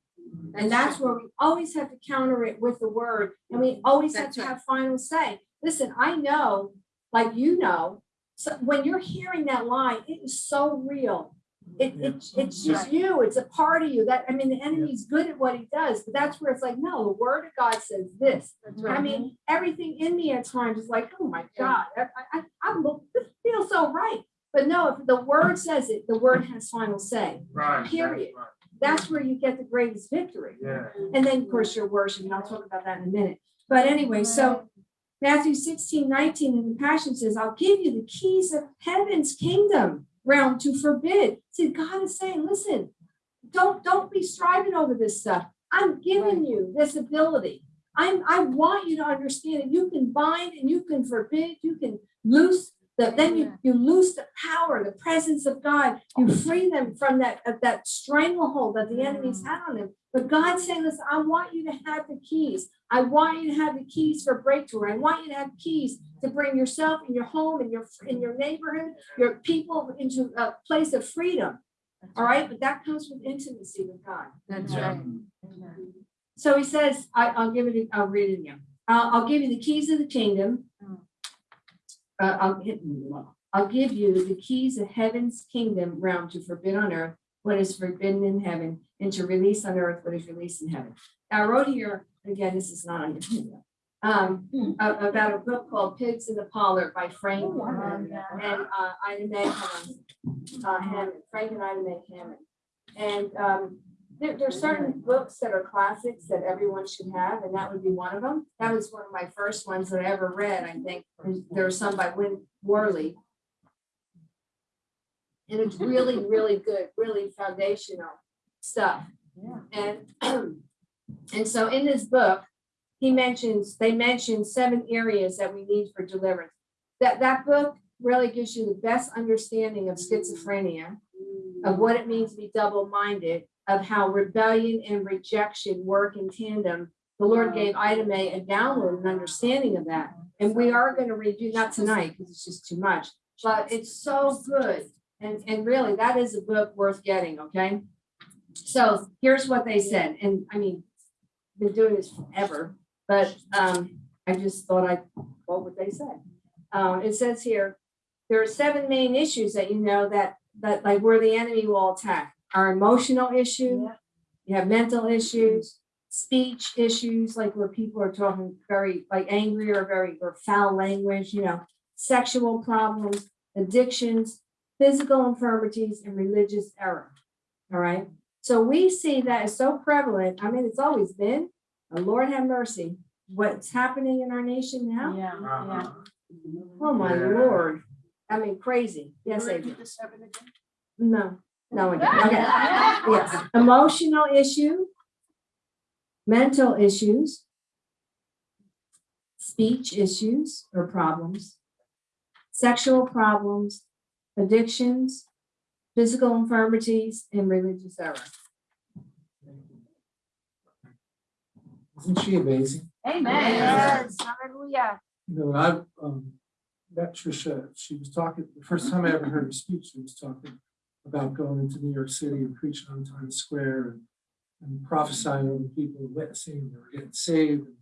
And that's where we always have to counter it with the word, and we always have That's to right. have final say. Listen, I know, like you know, so when you're hearing that lie, it is so real. It, it, it's just you, it's a part of you that, I mean, the enemy's good at what he does, but that's where it's like, no, the word of God says this. I mean, everything in me at times is like, oh my God, I, I, I, this feels so right. But no, if the word says it, the word has final say. Right. that's Period. right. That's where you get the greatest victory. Yeah. And then, of course, your worship, and I'll talk about that in a minute. But anyway, so Matthew 16, 19 in the Passion says, I'll give you the keys of heaven's kingdom realm to forbid. See, God is saying, listen, don't don't be striving over this stuff. I'm giving you this ability. I'm I want you to understand that you can bind and you can forbid, you can loose the then you you loose the power, the presence of God. You free them from that of that stranglehold that the enemy's mm. had on them. But God's saying, listen, I want you to have the keys. I want you to have the keys for breakthrough. I want you to have keys to bring yourself and your home and your in your neighborhood, your people into a place of freedom. All right, but that comes with intimacy with God. That's right. So he says, I, I'll give it, I'll read it again. I'll, I'll give you the keys of the kingdom. Uh, I'll I'll give you the keys of heaven's kingdom realm to forbid on earth what is forbidden in heaven and to release on earth what is released in heaven. I wrote here, again, this is not on your handout, um, a- about a book called Pigs in the Parlor by Frank and, uh, Ida Hammond, uh, Hammond, Frank and Ida Mae Hammond. And, um, there, there's certain books that are classics that everyone should have, and that would be one of them. That was one of my first ones that I ever read, I think. There's- There are some by Win Worley. And it's really, really good, really foundational stuff. Yeah. And, [CLEARS THROAT] and so in this book, he mentions, they mention seven areas that we need for deliverance. That, that book really gives you the best understanding of schizophrenia, of what it means to be double-minded, of how rebellion and rejection work in tandem. The Lord gave Ida Mae a download and understanding of that. And we are gonna review, not tonight, because it's just too much, but it's so good. And, and really, that is a book worth getting, okay? So here's what they said, and I mean, been doing this forever, but, um, I just thought I'd quote what they said. Um, it says here, there are seven main issues that you know that, that like where the enemy will attack. Our emotional issue, you have mental issues, speech issues, like where people are talking very like angry or very or foul language, you know, sexual problems, addictions, physical infirmities, and religious error. All right. So we see that is so prevalent. I mean, it's always been, and Lord have mercy, what's happening in our nation now. Yeah, yeah. Uh-huh. Oh, my Yeah. Lord. I mean, crazy. Yes, Repeat Adrian. the seven again? No, no, I didn't. Okay. Yes, emotional issue, mental issues, speech issues or problems, sexual problems, addictions, physical infirmities, and religious error. Isn't she amazing? Amen. Yes. Hallelujah. You know, I um met Trisha. she was talking, the first time I ever heard her speak, she was talking about going into New York City and preaching on Times Square and and prophesying over people, witnessing, they were getting saved, and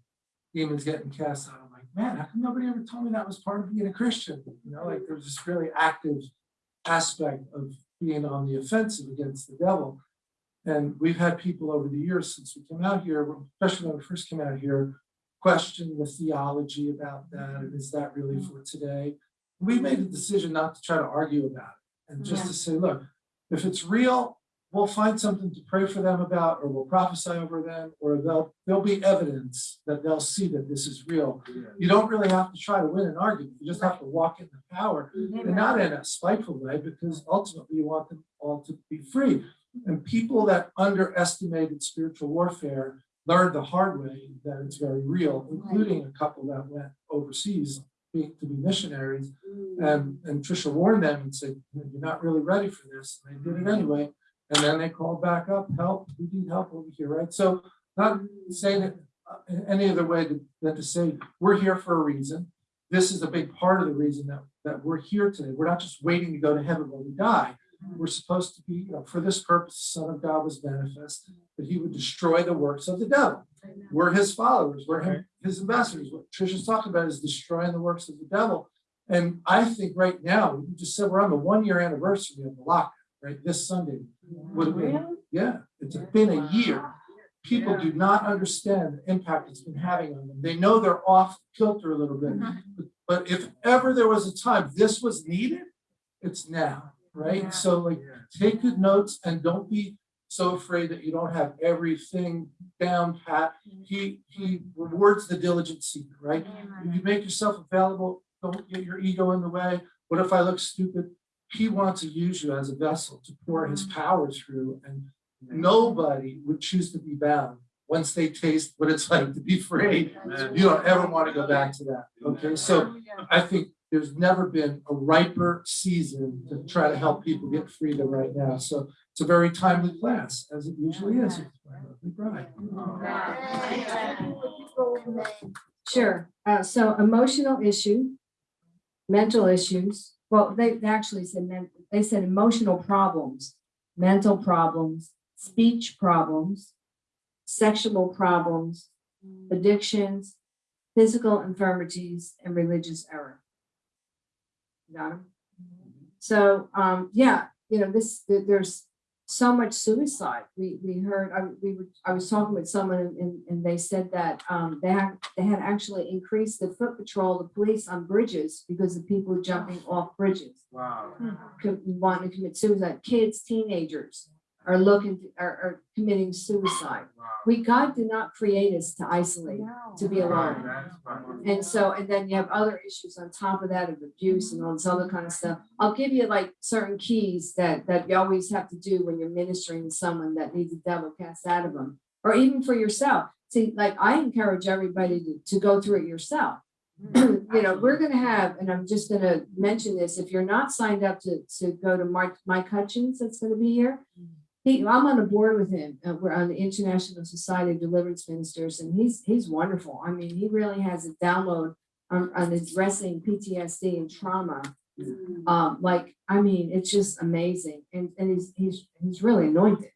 demons getting cast out. I'm like, man, how come nobody ever told me that was part of being a Christian? You know, like there was this really active aspect of being on the offensive against the devil. And we've had people over the years since we came out here, especially when we first came out here, question the theology about that, and is that really for today? We made a decision not to try to argue about it, and just to say, look, if it's real, we'll find something to pray for them about, or we'll prophesy over them, or they'll, there'll be evidence that they'll see that this is real. You don't really have to try to win an argument, you just have to walk in the power, mm-hmm. and not in a spiteful way, because ultimately you want them all to be free. And people that underestimated spiritual warfare learned the hard way that it's very real, including a couple that went overseas be- to be missionaries. Mm. And, and Trisha warned them and said, "You know, you're not really ready for this. And they did it mm. anyway. And then they called back up, help, we need help over here, right? So not mm. saying it uh, any other way than to say, we're here for a reason. This is a big part of the reason that, that we're here today. We're not just waiting to go to heaven when we die. We're supposed to be, you know, for this purpose, the Son of God was manifest, that he would destroy the works of the devil. We're his followers, we're him- his ambassadors. What Trisha's talking about is destroying the works of the devil. And I think right now, you just said we're on the one year anniversary of the lockdown, right? This Sunday would have been, yeah, it's been a year. People do not understand the impact it's been having on them. They know they're off kilter a little bit. Mm-hmm. But- But if ever there was a time this was needed, it's now, right? So like, take good notes and don't be so afraid that you don't have everything down pat. He, he rewards the diligent seeker, right? If you make yourself available, don't get your ego in the way. What if I look stupid? He wants to use you as a vessel to pour his mm-hmm. power through and nobody would choose to be bound once they taste what it's like to be free. You don't ever want to go back to that, okay? So I think there's never been a riper season to try to help people get freedom right now. So it's a very timely class, as it usually is with my lovely bride. Sure, uh, so emotional issue, mental issues, well, they actually said, men- they said emotional problems, mental problems, speech problems, sexual problems, addictions, physical infirmities, and religious error. Got 'em? So, um, yeah, you know, this, there's so much suicide. We, we heard, I, we were, I was talking with someone and, and they said that, um, they had, they had actually increased the foot patrol, the police on bridges because of people jumping off bridges, Wow. co- wanting to commit suicide, kids, teenagers. Are looking, are, are committing suicide. Wow. We, God did not create us to isolate, to be alone. right. And so, and then you have other issues on top of that of abuse and all this other kind of stuff. I'll give you like certain keys that, that you always have to do when you're ministering to someone that needs a devil cast out of them. Or even for yourself. See, like I encourage everybody to, to go through it yourself. Mm, [CLEARS THROAT] you know, we're gonna have, and I'm just gonna mention this, if you're not signed up to, to go to Mike, Mike Hutchings, that's gonna be here. Mm. He, I'm on a board with him, uh, we're on the International Society of Deliverance Ministers, and he's, he's wonderful. I mean, he really has a download on, on addressing PTSD and trauma. Um, like, I mean, it's just amazing, and, and he's, he's, he's really anointed.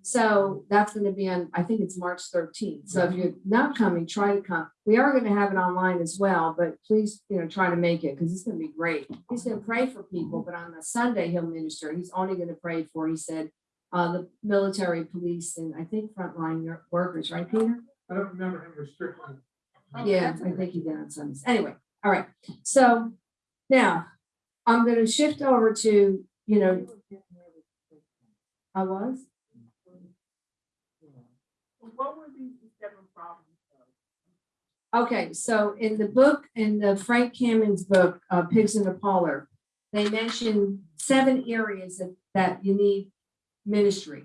So that's gonna be on, I think it's March thirteenth, so if you're not coming, try to come. We are gonna have it online as well, but please, you know, try to make it, because it's gonna be great. He's gonna pray for people, but on the Sunday he'll minister, he's only gonna pray for, he said, uh, the military, police, and I think frontline workers, right, Peter? I don't remember him restricting. Yeah, I think he did on Sundays. Anyway, all right, so now I'm gonna shift over to, you know, I was, What were these seven problems? okay, so in the book, in the Frank Hammond's book, uh, Pigs in the Parlor, they mention seven areas that, that you need ministry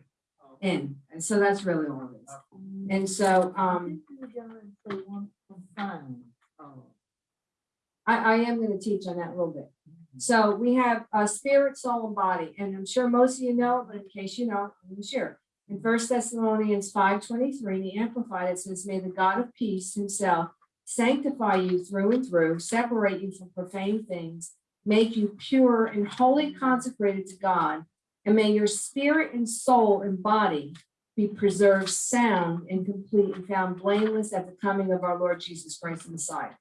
in, and so that's really all it is. And so, um, I, I am gonna teach on that a little bit. So we have uh spirit, soul, and body, and I'm sure most of you know, but in case you know, I'm gonna share. In First Thessalonians five twenty-three, the Amplified, it says, may the God of peace himself sanctify you through and through, separate you from profane things, make you pure and wholly consecrated to God, and may your spirit and soul and body be preserved sound and complete and found blameless at the coming of our Lord Jesus Christ the Messiah.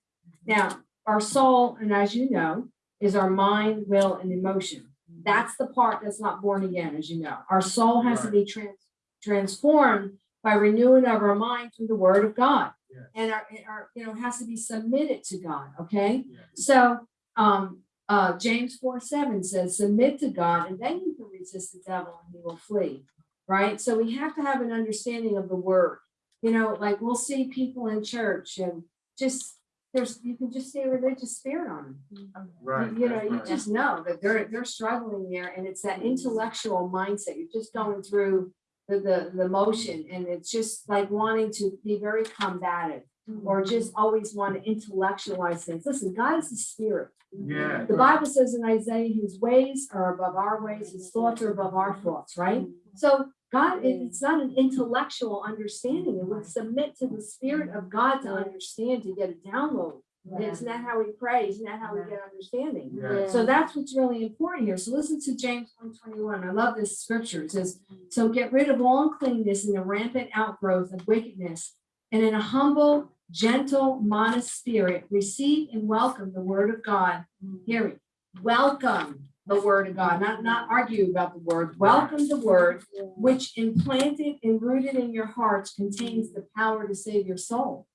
Now, our soul, and as you know, is our mind, will, and emotion. That's the part that's not born again, as you know. Our soul has to be trans- transformed by renewing of our mind through the word of God. Yes. And our, our, you know, has to be submitted to God, okay? Yes. So, um, uh, James four seven says, submit to God, and then you can resist the devil and he will flee, right? So we have to have an understanding of the word. You know, like we'll see people in church and just, there's, you can just see a religious spirit on them. Right. You you know, that's you just know that they're, they're struggling there and it's that intellectual mindset. You're just going through the, the, the motion and it's just like wanting to be very combative or mm-hmm. just always want to intellectualize things. Listen, God is the spirit. Yeah. The Bible says in Isaiah, his ways are above our ways, his thoughts are above our thoughts, right? So God, it's not an intellectual understanding. It would submit to the spirit of God to understand, to get a download. It's not how we pray? it's not how we get understanding? Yeah. So that's what's really important here. So listen to James one twenty-one. I love this scripture. It says, so get rid of all uncleanness and the rampant outgrowth of wickedness. And in a humble, gentle, modest spirit, receive and welcome the word of God. Hear me. Welcome the word of God, not, not argue about the word. Welcome the word, which implanted and rooted in your hearts contains the power to save your soul.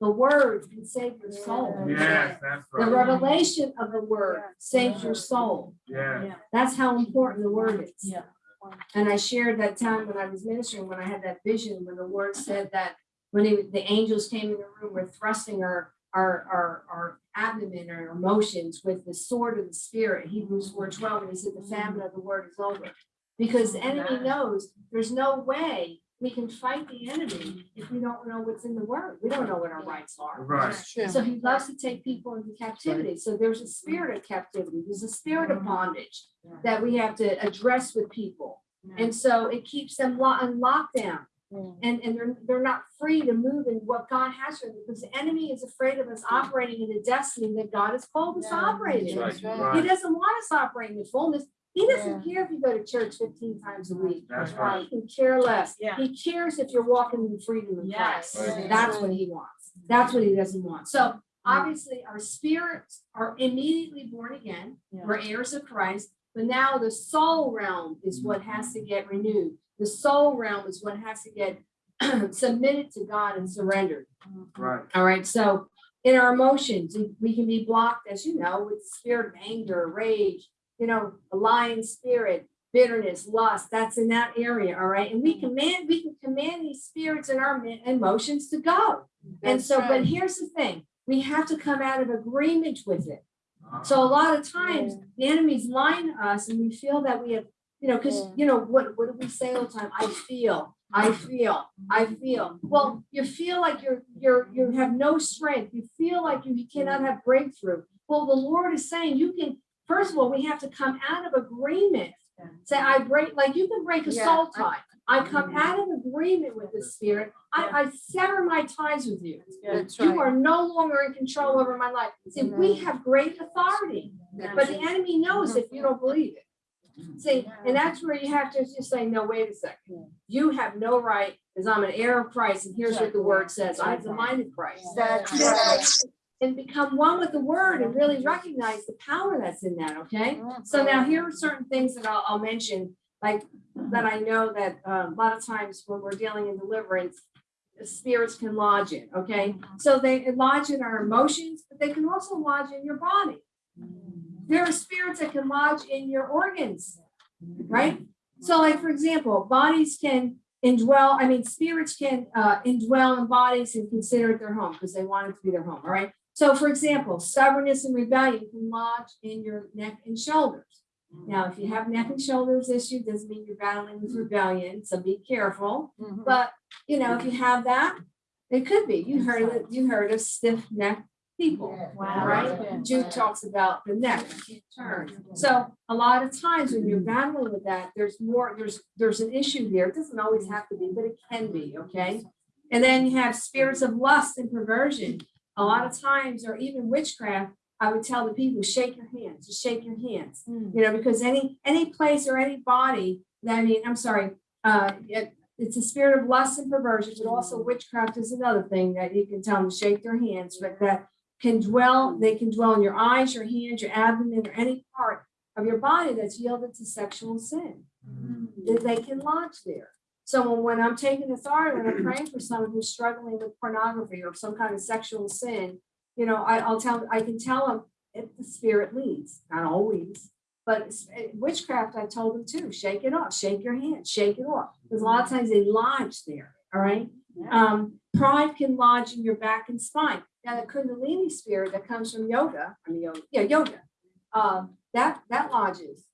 The word can save your soul. Yes, that's right. The revelation of the word saves your soul. Yeah. That's how important the word is. Yeah. And I shared that time when I was ministering, when I had that vision, when the word said that when he- the angels came in the room, we're thrusting our, our, our, our abdomen or emotions with the sword of the spirit, Hebrews four twelve, and he said the famine of the word is over. Because the oh, enemy knows there's no way we can fight the enemy if we don't know what's in the word. We don't know what our rights are. Right. So he loves to take people into captivity. So there's a spirit of captivity. There's a spirit of mm-hmm. bondage that we have to address with people. And so it keeps them lo- on lockdown and, and they're, they're not free to move in what God has for them because the enemy is afraid of us operating in the destiny that God has called us to operate in. Right, He doesn't want us operating in fullness. He doesn't care if you go to church fifteen times a week. That's He right. can care less. Yeah. He cares if you're walking in freedom in Yes. Christ. Right. That's what he wants. That's what he doesn't want. So mm. obviously our spirits are immediately born again. We're heirs of Christ, but now the soul realm is mm. what has to get renewed. The soul realm is what has to get [CLEARS THROAT] submitted to God and surrendered. Right. All right, so in our emotions, we- we can be blocked, as you know, with the spirit of anger, rage, you know, a lying spirit, bitterness, lust, that's in that area, all right? And we mm-hmm. command, we can command these spirits and our emotions to go. And That's so, but here's the thing, we have to come out of agreement with it. So a ah. lot of times, the enemies lie to us and we feel that we have, you know, because, you know, what, what do we say all the time? I feel, I feel, I feel. Well, you feel like you're, you're, you have no strength. You feel like you you cannot have breakthrough. Well, the Lord is saying you can, first of all, we have to come out of agreement. Say, I break, like you can break a Yeah, soul tie. I come out of agreement with the spirit. I, I sever my ties with you. That's You right. are no longer in control over my life. See, we have great authority. But the enemy knows if you don't believe it. See, and that's where you have to just say, no, wait a second. You have no right, because I'm an heir of Christ, and here's what the word says, I have the mind of Christ. That's right. And become one with the word and really recognize the power that's in that, okay? Mm-hmm. So now here are certain things that I'll, I'll mention, like, that I know that uh, a lot of times when we're dealing in deliverance, spirits can lodge in, okay? Mm-hmm. So they lodge in our emotions, but they can also lodge in your body. Mm-hmm. There are spirits that can lodge in your organs, right? So like, for example, bodies can indwell, I mean, spirits can uh, indwell in bodies and consider it their home because they want it to be their home, all right? So for example, stubbornness and rebellion can lodge in your neck and shoulders. Now, if you have neck and shoulders issue, doesn't mean you're battling with rebellion, so be careful. Mhm. But, you know, if you have that, it could be. You heard it, you heard of stiff neck people, Wow. right? Jude talks about the neck, can't turn. So a lot of times when you're battling with that, there's more, there's, there's an issue there. It doesn't always have to be, but it can be, okay? And then you have spirits of lust and perversion. A lot of times, or even witchcraft, I would tell the people, shake your hands, just shake your hands. Mm. You know, because any, any place or any body, that- I mean, I'm sorry, uh, it, it's a spirit of lust and perversion, but also witchcraft is another thing that you can tell them to shake their hands, but that can dwell, they can dwell in your eyes, your hands, your abdomen, or any part of your body that's yielded to sexual sin. That they can lodge there. So when I'm taking authority, when I'm [CLEARS THROAT] praying for someone who's struggling with pornography or some kind of sexual sin, you know, I, I'll tell, I can tell them if the spirit leads, not always. But eh, witchcraft, I told them too, shake it off, shake your hand, shake it off, because a lot of times they lodge there, all right? Um, pride can lodge in your back and spine. Now, the Kundalini spirit that comes from yoga, I mean, yoga, yeah, yoga, uh, that, that lodges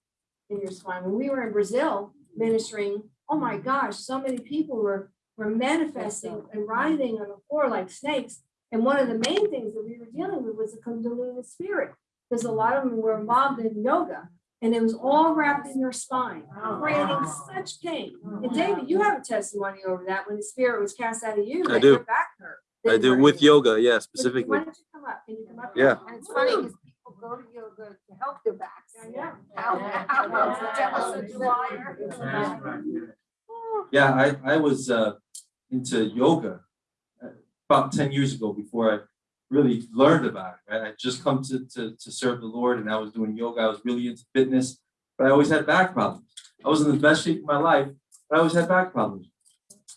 in your spine. When we were in Brazil ministering, oh my gosh, so many people were, were manifesting and writhing on the floor like snakes. And one of the main things that we were dealing with was the Kundalini spirit, because a lot of them were involved in yoga. And it was all wrapped in your spine, creating such pain. And David, you have a testimony over that when the spirit was cast out of you. I that do. your back hurt. I do with yoga, yeah, Why specifically. don't you come up? Can you come up? Yeah. And it's funny because people go to yoga to help their backs. Yeah. know. [LAUGHS] How, how about the devil's such a liar? Yeah, I, I was uh, into yoga uh, about ten years ago before I really learned about it, right? I just come to, to, to serve the Lord and I was doing yoga. I was really into fitness, but I always had back problems. I was in the best shape of my life, but I always had back problems.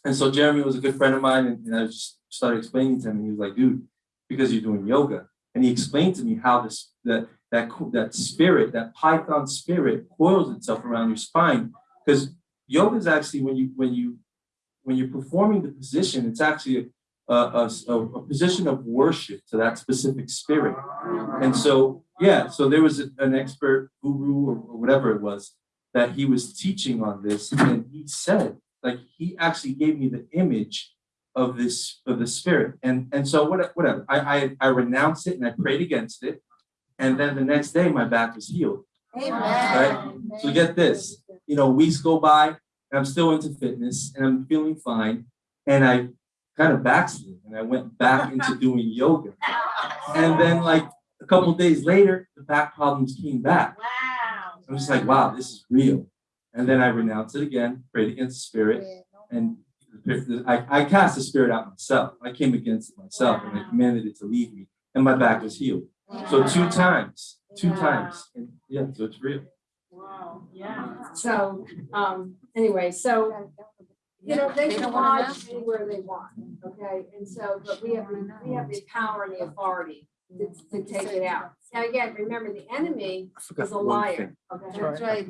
And so Jeremy was a good friend of mine and, and I just started explaining to him, and he was like, dude, because you're doing yoga. And he explained to me how this, that, that, that spirit, that python spirit coils itself around your spine. Because yoga is actually when you, when you, when you're performing the position, it's actually a, a, a, a position of worship to that specific spirit. And so, yeah, so there was an expert guru or or whatever it was that he was teaching on this, and he said, like, he actually gave me the image of this, of the spirit. And, and so what, whatever, I, I, I renounced it and I prayed against it. And then the next day, my back was healed. Amen. Right. So get this, you know, weeks go by, and I'm still into fitness and I'm feeling fine. And I kind of backslid and I went back [LAUGHS] into doing yoga. And then like a couple days later, the back problems came back. Wow. I'm just like, wow, this is real. And then I renounced it again, prayed against the spirit, and I, I cast the spirit out myself. I came against it myself and I commanded it to leave me, and my back was healed. So two times, two Wow. times. And yeah, so it's real. Wow, yeah. So, um, anyway, so, you know, they They can don't lodge anywhere they want, okay? And so, but we have, we have the power and the authority to, to take it out. Now, again, remember, the enemy I is a one liar. Okay? That's [LAUGHS] right.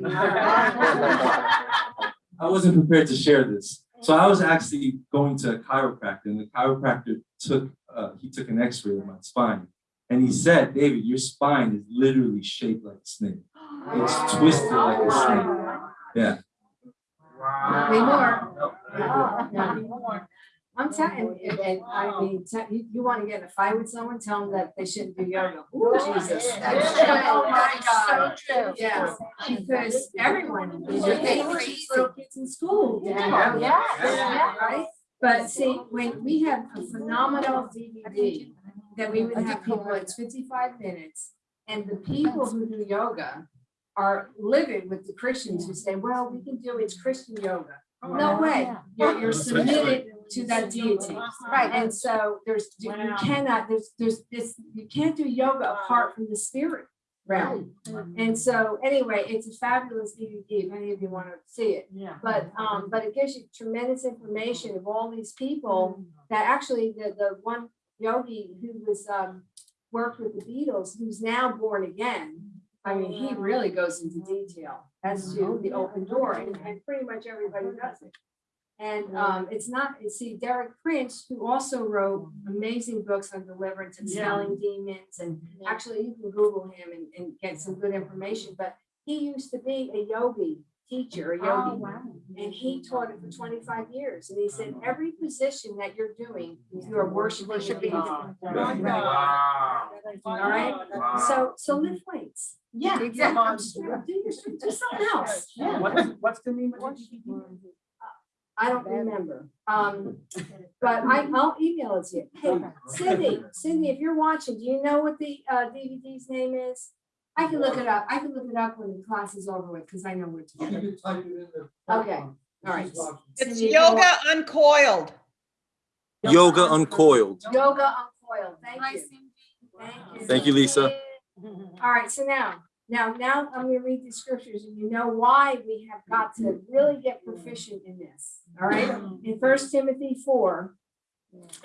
I wasn't prepared to share this. So I was actually going to a chiropractor and the chiropractor took, uh, he took an x-ray of my spine. And he said, David, your spine is literally shaped like a snake. It's twisted like a snake. Yeah. Wow. Way more. Ah. Yeah. I'm telling, you, and, and I mean, te- you, you wanna get in a fight with someone, tell them that they shouldn't do yoga. Ooh, Jesus. That's true. Oh, my God. So true. Yeah, because everyone, Yeah. they teach little kids in school. Yeah, yeah, yeah. Right? But see, when we have a phenomenal DVD, that we would have people, it's fifty-five minutes. And the people who do yoga are living with the Christians who say, well, we can do, it's Christian yoga. No way, you're, you're submitted to that deity. Right. And so there's, you cannot, there's, there's this, you can't do yoga apart from the spirit realm. And so, anyway, it's a fabulous DVD, if any of you want to see it. Yeah. But, um, but it gives you tremendous information of all these people that actually, the, the one yogi who was, um, worked with the Beatles, who's now born again. I mean, he really goes into detail as to the open door, and, and pretty much everybody does it. And, um, it's not, you see Derek Prince, who also wrote amazing books on deliverance and Yeah. selling demons, and actually, you can Google him and, and get some good information, but he used to be a yogi teacher, a Oh, yogi. And he taught it for twenty-five years, and he said, every position that you're doing, you are worshiping the deity. God. Wow. All right, Wow. so, so lift weights. Yeah. Exactly. Do your, do something else. Yeah. What's, what's the name of DVD? I don't remember, um, but I, [LAUGHS] I'll email it to you. Hey, Cindy, Cindy, if you're watching, do you know what the, uh, DVD's name is? I can look it up, I can look it up when the class is over with, because I know where to You get it. can type it in the. Okay, all right. It's Cindy, if you're wa- yoga uncoiled. Yoga uncoiled. Yoga uncoiled, thank you. Thank you. Thank you, Lisa. All right, so now, now, now I'm gonna read the scriptures and you know why we have got to really get proficient in this, all right? Mm. In First Timothy four,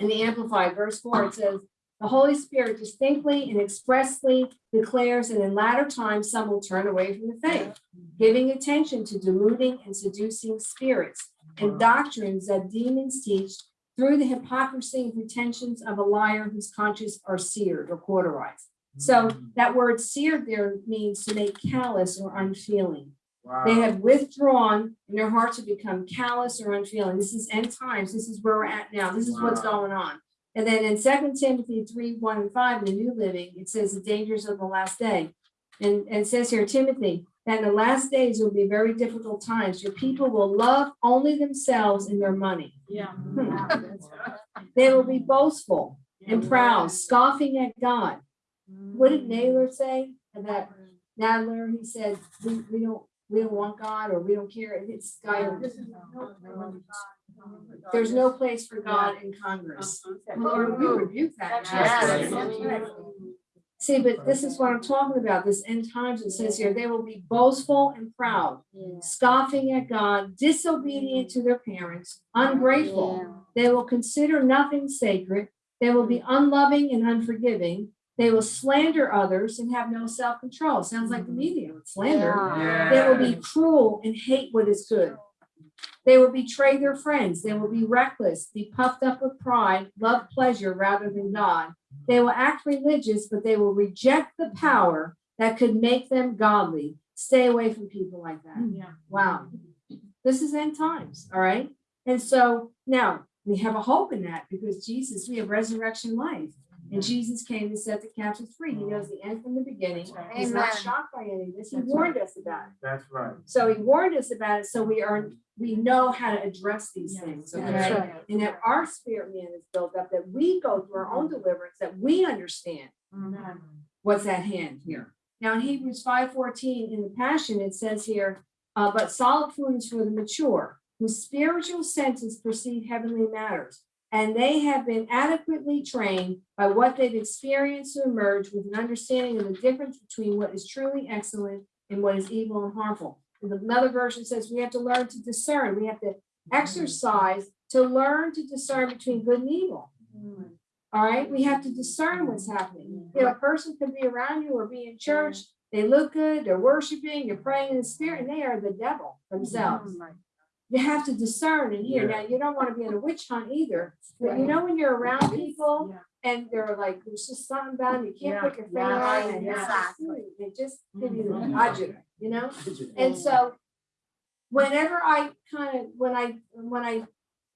in the Amplified, verse four, it says, the Holy Spirit distinctly and expressly declares that in latter times some will turn away from the faith, giving attention to deluding and seducing spirits and mm. doctrines that demons teach through the hypocrisy and pretensions of a liar whose conscience are seared or cauterized. So hmm. that word seared there means to make callous or unfeeling. They have withdrawn and their hearts have become callous or unfeeling. This is end times. This is where we're at now. This is what's going on. And then in Second Timothy three, one and five, in the New Living, it says the dangers of the last day. And, and it says here, Timothy, that in the last days will be very difficult times. Your people will love only themselves and their money. Yeah. Hmm. [LAUGHS] They will be boastful and proud, scoffing at God. What did Naylor say about Nadler? He said, we, we don't, we don't want God or we don't care. It's God. There's no place for God in Congress. Lord, we rebuke that. now. Yes. See, but this is what I'm talking about, this end times, it says here, they will be boastful and proud, scoffing at God, disobedient to their parents, ungrateful. They will consider nothing sacred. They will be unloving and unforgiving. They will slander others and have no self-control. Sounds like the mm-hmm. media, slander. They will be cruel and hate what is good. They will betray their friends. They will be reckless, be puffed up with pride, love pleasure rather than God. They will act religious, but they will reject the power that could make them godly. Stay away from people like that. Mm-hmm. Yeah. Wow. This is end times, all right? And so now we have a hope in that because Jesus, we have resurrection life. And Jesus came to set the captives free. He knows the end from the beginning. He's not shocked by any of this. He That's warned us about it. That's right. So he warned us about it, so we are, we know how to address these Yes, things, that's okay? And that our spirit man is built up, that we go through our own deliverance, that we understand what's at hand here. Now in Hebrews five fourteen, in the Passion, it says here, uh, but solid food is for the mature, whose spiritual senses perceive heavenly matters. And they have been adequately trained by what they've experienced to emerge with an understanding of the difference between what is truly excellent and what is evil and harmful. And Another version says we have to learn to discern, we have to mm-hmm. exercise to learn to discern between good and evil. Mm-hmm. All right, we have to discern what's mm-hmm. happening. You know, a person could be around you or be in church, they look good, they're worshiping, you're praying in the spirit, and they are the devil themselves. You have to discern and hear. Now, you don't want to be in a witch hunt either, but you know, when you're around people and they're like, there's just something about them, you can't put your finger on it. and it's just, Exactly. "Hmm," They just give you the agita, you know? And so whenever I kind of, when I, when I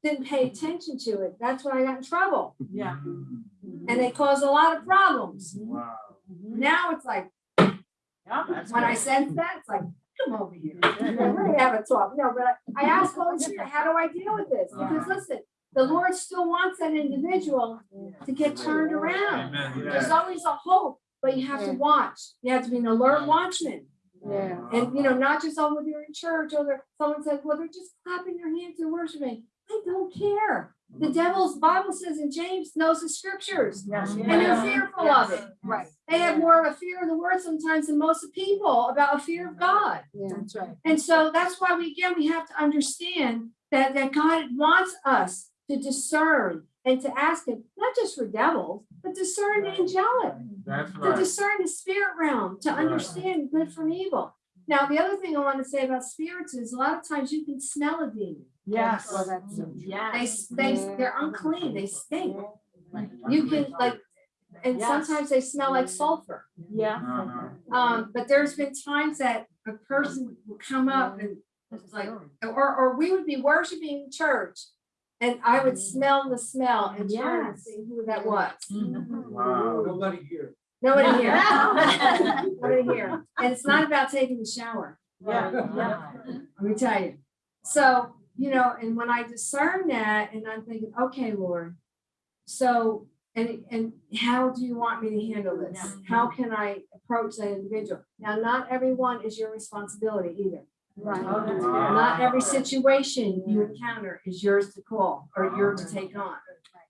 didn't pay attention to it, that's when I got in trouble. Yeah. Mm-hmm. And it caused a lot of problems. Wow. Now it's like, Yeah, that's when I sense that, it's like, come over here. [LAUGHS] We're have a talk. No, but I I ask Holy Spirit, how do I deal with this? Because listen, the Lord still wants that individual to get turned around. Amen. There's always a hope, but you have to watch. You have to be an alert watchman. Yeah. And, you know, not just, oh, when you're in church, or someone says, well, they're just clapping their hands and worshiping. I don't care. The devil's Bible says in James knows the scriptures Yes. and they're fearful of it. Right. They have more of a fear of the word sometimes than most people about a fear of God. Yeah, That's right. And so that's why we, again, we have to understand that, that God wants us to discern and to ask him, not just for devils, but discern the angelic That's to discern the spirit realm, to Right. understand good from evil. Now, the other thing I want to say about spirits is a lot of times you can smell a demon. Yes. Well, that's so true. They, Yes. they, they're unclean, they stink. You can like, and Yes. sometimes they smell like sulfur. Yeah. Uh-huh. Um, but there's been times that a person will come up and it's like, or, or we would be worshiping church. And I would smell the smell and turn and Yes. see who that was. Wow. Nobody here. Nobody [LAUGHS] here. Nobody [LAUGHS] here. And it's not about taking a shower. Yeah, yeah. Let me tell you. So, you know, and when I discern that and I'm thinking, okay, Lord, so, and, and how do you want me to handle this? Yeah. How can I approach that individual? Now, not everyone is your responsibility either. Right. Oh, that's. Not every situation you encounter is yours to call or yours to take on.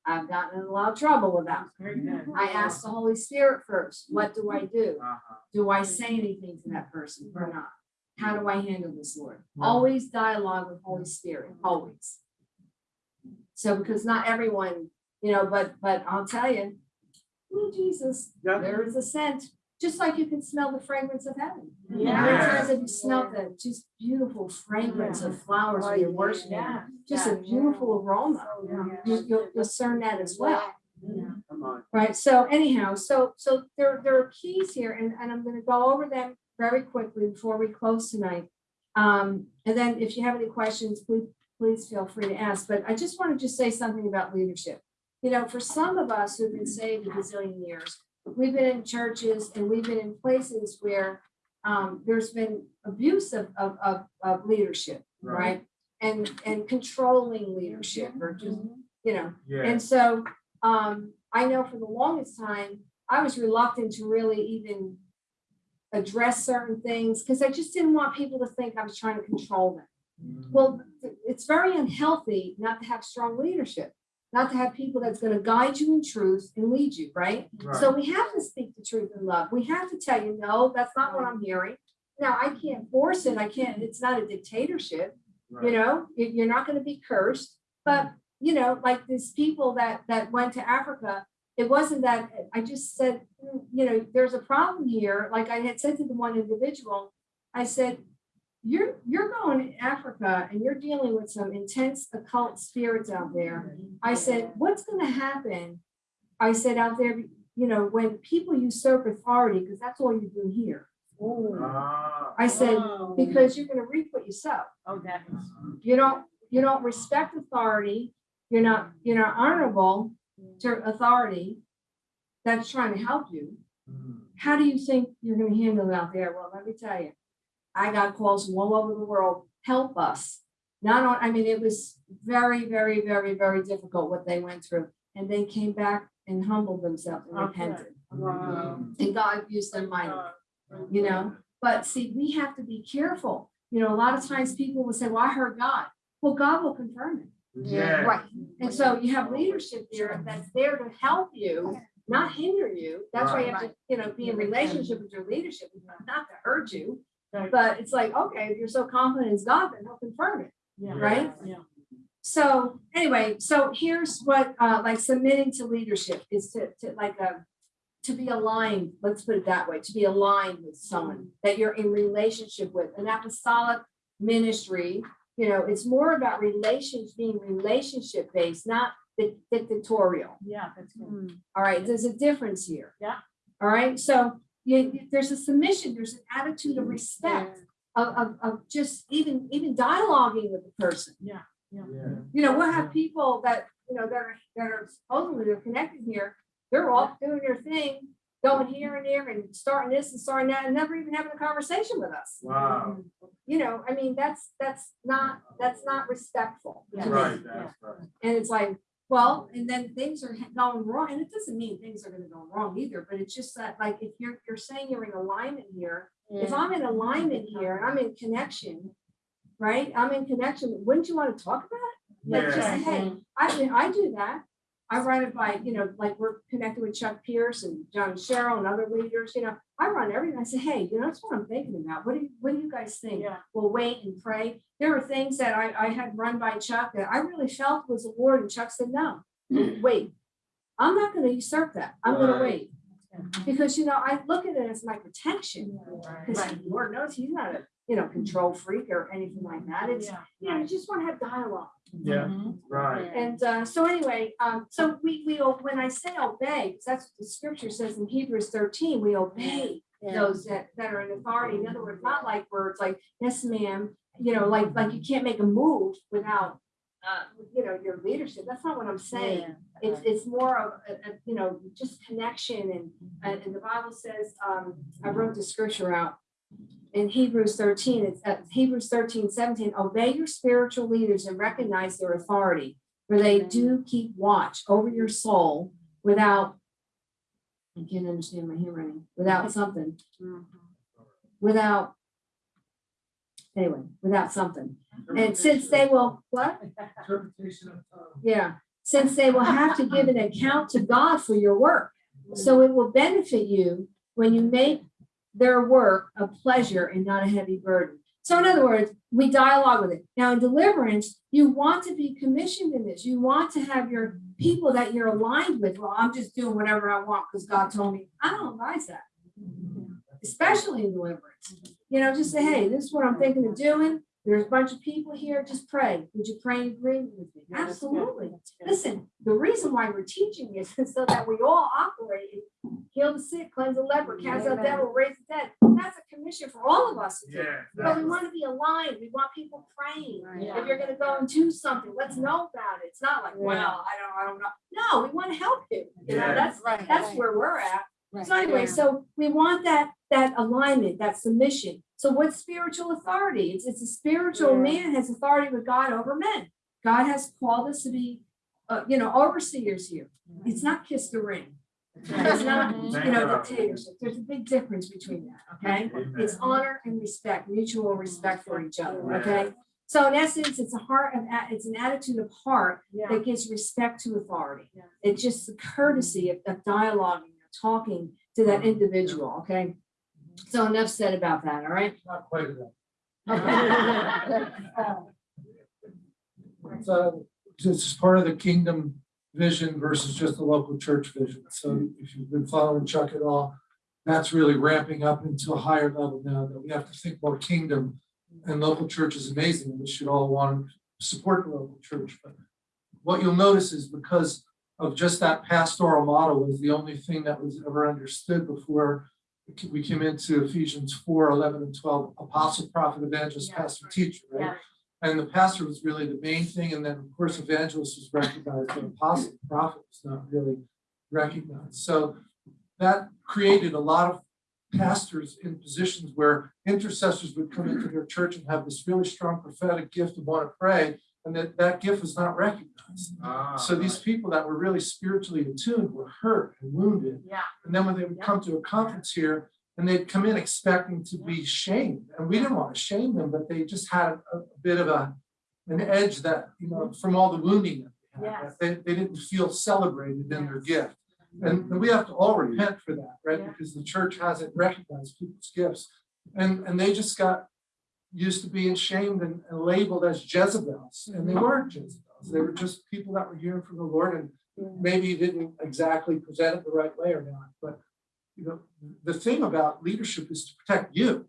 I've gotten in a lot of trouble about. it. Very good. I asked the Holy Spirit first, what do I do? Uh-huh. Do I say anything to that person or not? How do I handle this, Lord? Right. Always dialogue with Holy mm-hmm. Spirit, always. So because not everyone, you know, but, but I'll tell you, oh, Jesus, Yeah. there is a scent, just like you can smell the fragrance of heaven. How many Yeah. times have you smelled the just beautiful fragrance of flowers when you're worshiping? Yeah. Just a beautiful aroma. Yeah. You, you'll discern that as well. Come on. Right, so anyhow, so, so there, there are keys here and, and I'm gonna go over them very quickly before we close tonight. Um, and then if you have any questions, please, please feel free to ask, but I just want to just say something about leadership. You know, for some of us who've been saved a gazillion years, we've been in churches and we've been in places where um, there's been abuse of, of, of, of leadership, right? And, and controlling leadership or just, you know, Yeah. and so, um, I know for the longest time, I was reluctant to really even address certain things, because I just didn't want people to think I was trying to control them. Mm. Well, it's very unhealthy not to have strong leadership, not to have people that's gonna guide you in truth and lead you, right? So we have to speak the truth in love. We have to tell you, no, that's not what I'm hearing. Now, I can't force it. I can't, it's not a dictatorship you know, you're not gonna be cursed, but, you know, like these people that, that went to Africa, it wasn't that, I just said, "Mm, you know, there's a problem here, like I had said to the one individual, I said, you're, you're going to Africa and you're dealing with some intense occult spirits out there. I said, what's gonna happen? I said out there, you know, when people usurp authority, because that's all you do here. Ah. I said, Oh. because you're gonna reap what you sow. Oh, that is. you don't, you don't respect authority, you're not, you're not honorable to authority that's trying to help you. Mm. How do you think you're gonna handle it out there? Well, let me tell you, I got calls from all over the world, help us. Not on, I mean, it was very, very, very, very difficult what they went through. And they came back and humbled themselves and Okay. repented. Wow. And God used them mightily you know? But see, we have to be careful. You know, a lot of times people will say, well, I heard God. Well, God will confirm it. Yeah. Right. And so you have leadership there that's there to help you, not hinder you. That's why you have to, you know, be in relationship with your leadership, not to hurt you. Right. But it's like, okay, if you're so confident in God, then he'll confirm it. Yeah. Right? Yeah. so anyway, so here's what, uh, like submitting to leadership is to, to like, a to be aligned, let's put it that way, to be aligned with someone that you're in relationship with, an apostolic ministry. You know, it's more about relations, being relationship based, not dic- dictatorial. Yeah, that's good. Hmm. All right, there's a difference here. Yeah. All right, so you, you- there's a submission, there's an attitude of mm, respect, of, of, of just even, even dialoguing with the person. Yeah. You know, we'll have people that, you know, that are, that are supposedly they're connected here, they're all doing their thing, going here and there and starting this and starting that, and never even having a conversation with us. Wow. Um, you know, I mean, that's, that's not, that's not respectful. to me. Right, that's right. And it's like, well, and then things are going wrong, and it doesn't mean things are gonna go wrong either, but it's just that, like, if you're, you're saying you're in alignment here, if I'm in alignment here and I'm in connection, right, I'm in connection, wouldn't you wanna talk about it? Like, just hey, I mean, I do that. I run it by, you know, like, we're connected with Chuck Pierce and John Sherrill and other leaders, you know, I run everything, I say, hey, you know, that's what I'm thinking about, what do you, what do you guys think? Yeah. We'll wait and pray. There were things that I, I had run by Chuck that I really felt was a word, and Chuck said, no, mm. wait. I'm not gonna usurp that, I'm gonna wait, because, you know, I look at it as my protection. Right. Because Lord knows he's not a, you know, control freak or anything like that, it's, Yeah. you know, you just wanna have dialogue. Yeah, Mhm. right. And uh, so anyway, um, so we, we, when I say obey, 'cause that's what the scripture says in Hebrews thirteen, we obey those that, that are in authority. In other words, not like words like, yes, ma'am, you know, like, like you can't make a move without, uh, you know, your leadership. That's not what I'm saying. It's, it's more of, a, a, you know, just connection and, and and the Bible says, um, I wrote the scripture out. In Hebrews thirteen, it's uh, Hebrews 13, 17. obey your spiritual leaders and recognize their authority. For they do keep watch over your soul without. I can't understand my handwriting, without something, without. Anyway, without something. And since they will, what? Interpretation of tongue. Yeah, since they will have to give an account to God for your work. So it will benefit you when you make their work a pleasure and not a heavy burden. So in other words, we dialogue with it. Now in deliverance, you want to be commissioned in this. You want to have your people that you're aligned with. Well, I'm just doing whatever I want because God told me. I don't advise that. Especially in deliverance. You know, just say, hey, this is what I'm thinking of doing. There's a bunch of people here. Just pray. Would you pray and agree with me? Yeah, that's good. Absolutely. Listen, the reason why we're teaching this is [LAUGHS] so that we all operate, heal the sick, cleanse the leper, cast out Amen. devil, raise the dead. That's a commission for all of us. to do. Yeah. But we want to be aligned. We want people praying. Yeah. If you're gonna go and do something, let's know about it. It's not like, well, I don't, I don't know. No, we want to help you. You know, that's, Right. that's where we're at. Right. So anyway, so we want that, that alignment, that submission. So what's spiritual authority? It's, it's a spiritual Yeah. man has authority with God over men. God has called us to be, uh, you know, overseers here. It's not kiss the ring. It's not, Mhm. you know, dictatorship. There's a big difference between that, okay? It's honor and respect, mutual respect for each other, okay? So in essence, it's a heart of, it's an attitude of heart Yeah. that gives respect to authority. Yeah. It's just the courtesy of, of dialoguing, of talking to that individual, okay? So enough said about that, all right? Not quite enough. [LAUGHS] So this is part of the kingdom vision versus just the local church vision. So mm-hmm. if you've been following Chuck at all, that's really ramping up into a higher level now that we have to think more kingdom. And local church is amazing. We should all want to support the local church. But what you'll notice is because of just that pastoral model was the only thing that was ever understood before we came into Ephesians 4, 11 and 12, apostle, prophet, evangelist, Yeah. pastor, teacher, right? Yeah. And the pastor was really the main thing, and then of course evangelist was recognized, but apostle, prophet was not really recognized. So that created a lot of pastors in positions where intercessors would come into their church and have this really strong prophetic gift and want to pray, and that that gift was not recognized. Ah, So these people that were really spiritually attuned were hurt and wounded. Yeah. And then when they would come to a conference here and they'd come in expecting to be shamed, and we didn't want to shame them, but they just had a, a bit of a, an edge that, you know, from all the wounding that they had. Yes. that They, they didn't feel celebrated in their gift. And, and we have to all repent for that, right? Yeah. Because the church hasn't recognized people's gifts. And, and they just got used to being shamed and, and labeled as Jezebels, and they weren't Jezebels. They were just people that were hearing from the Lord and maybe didn't exactly present it the right way or not, but you know, the thing about leadership is to protect you.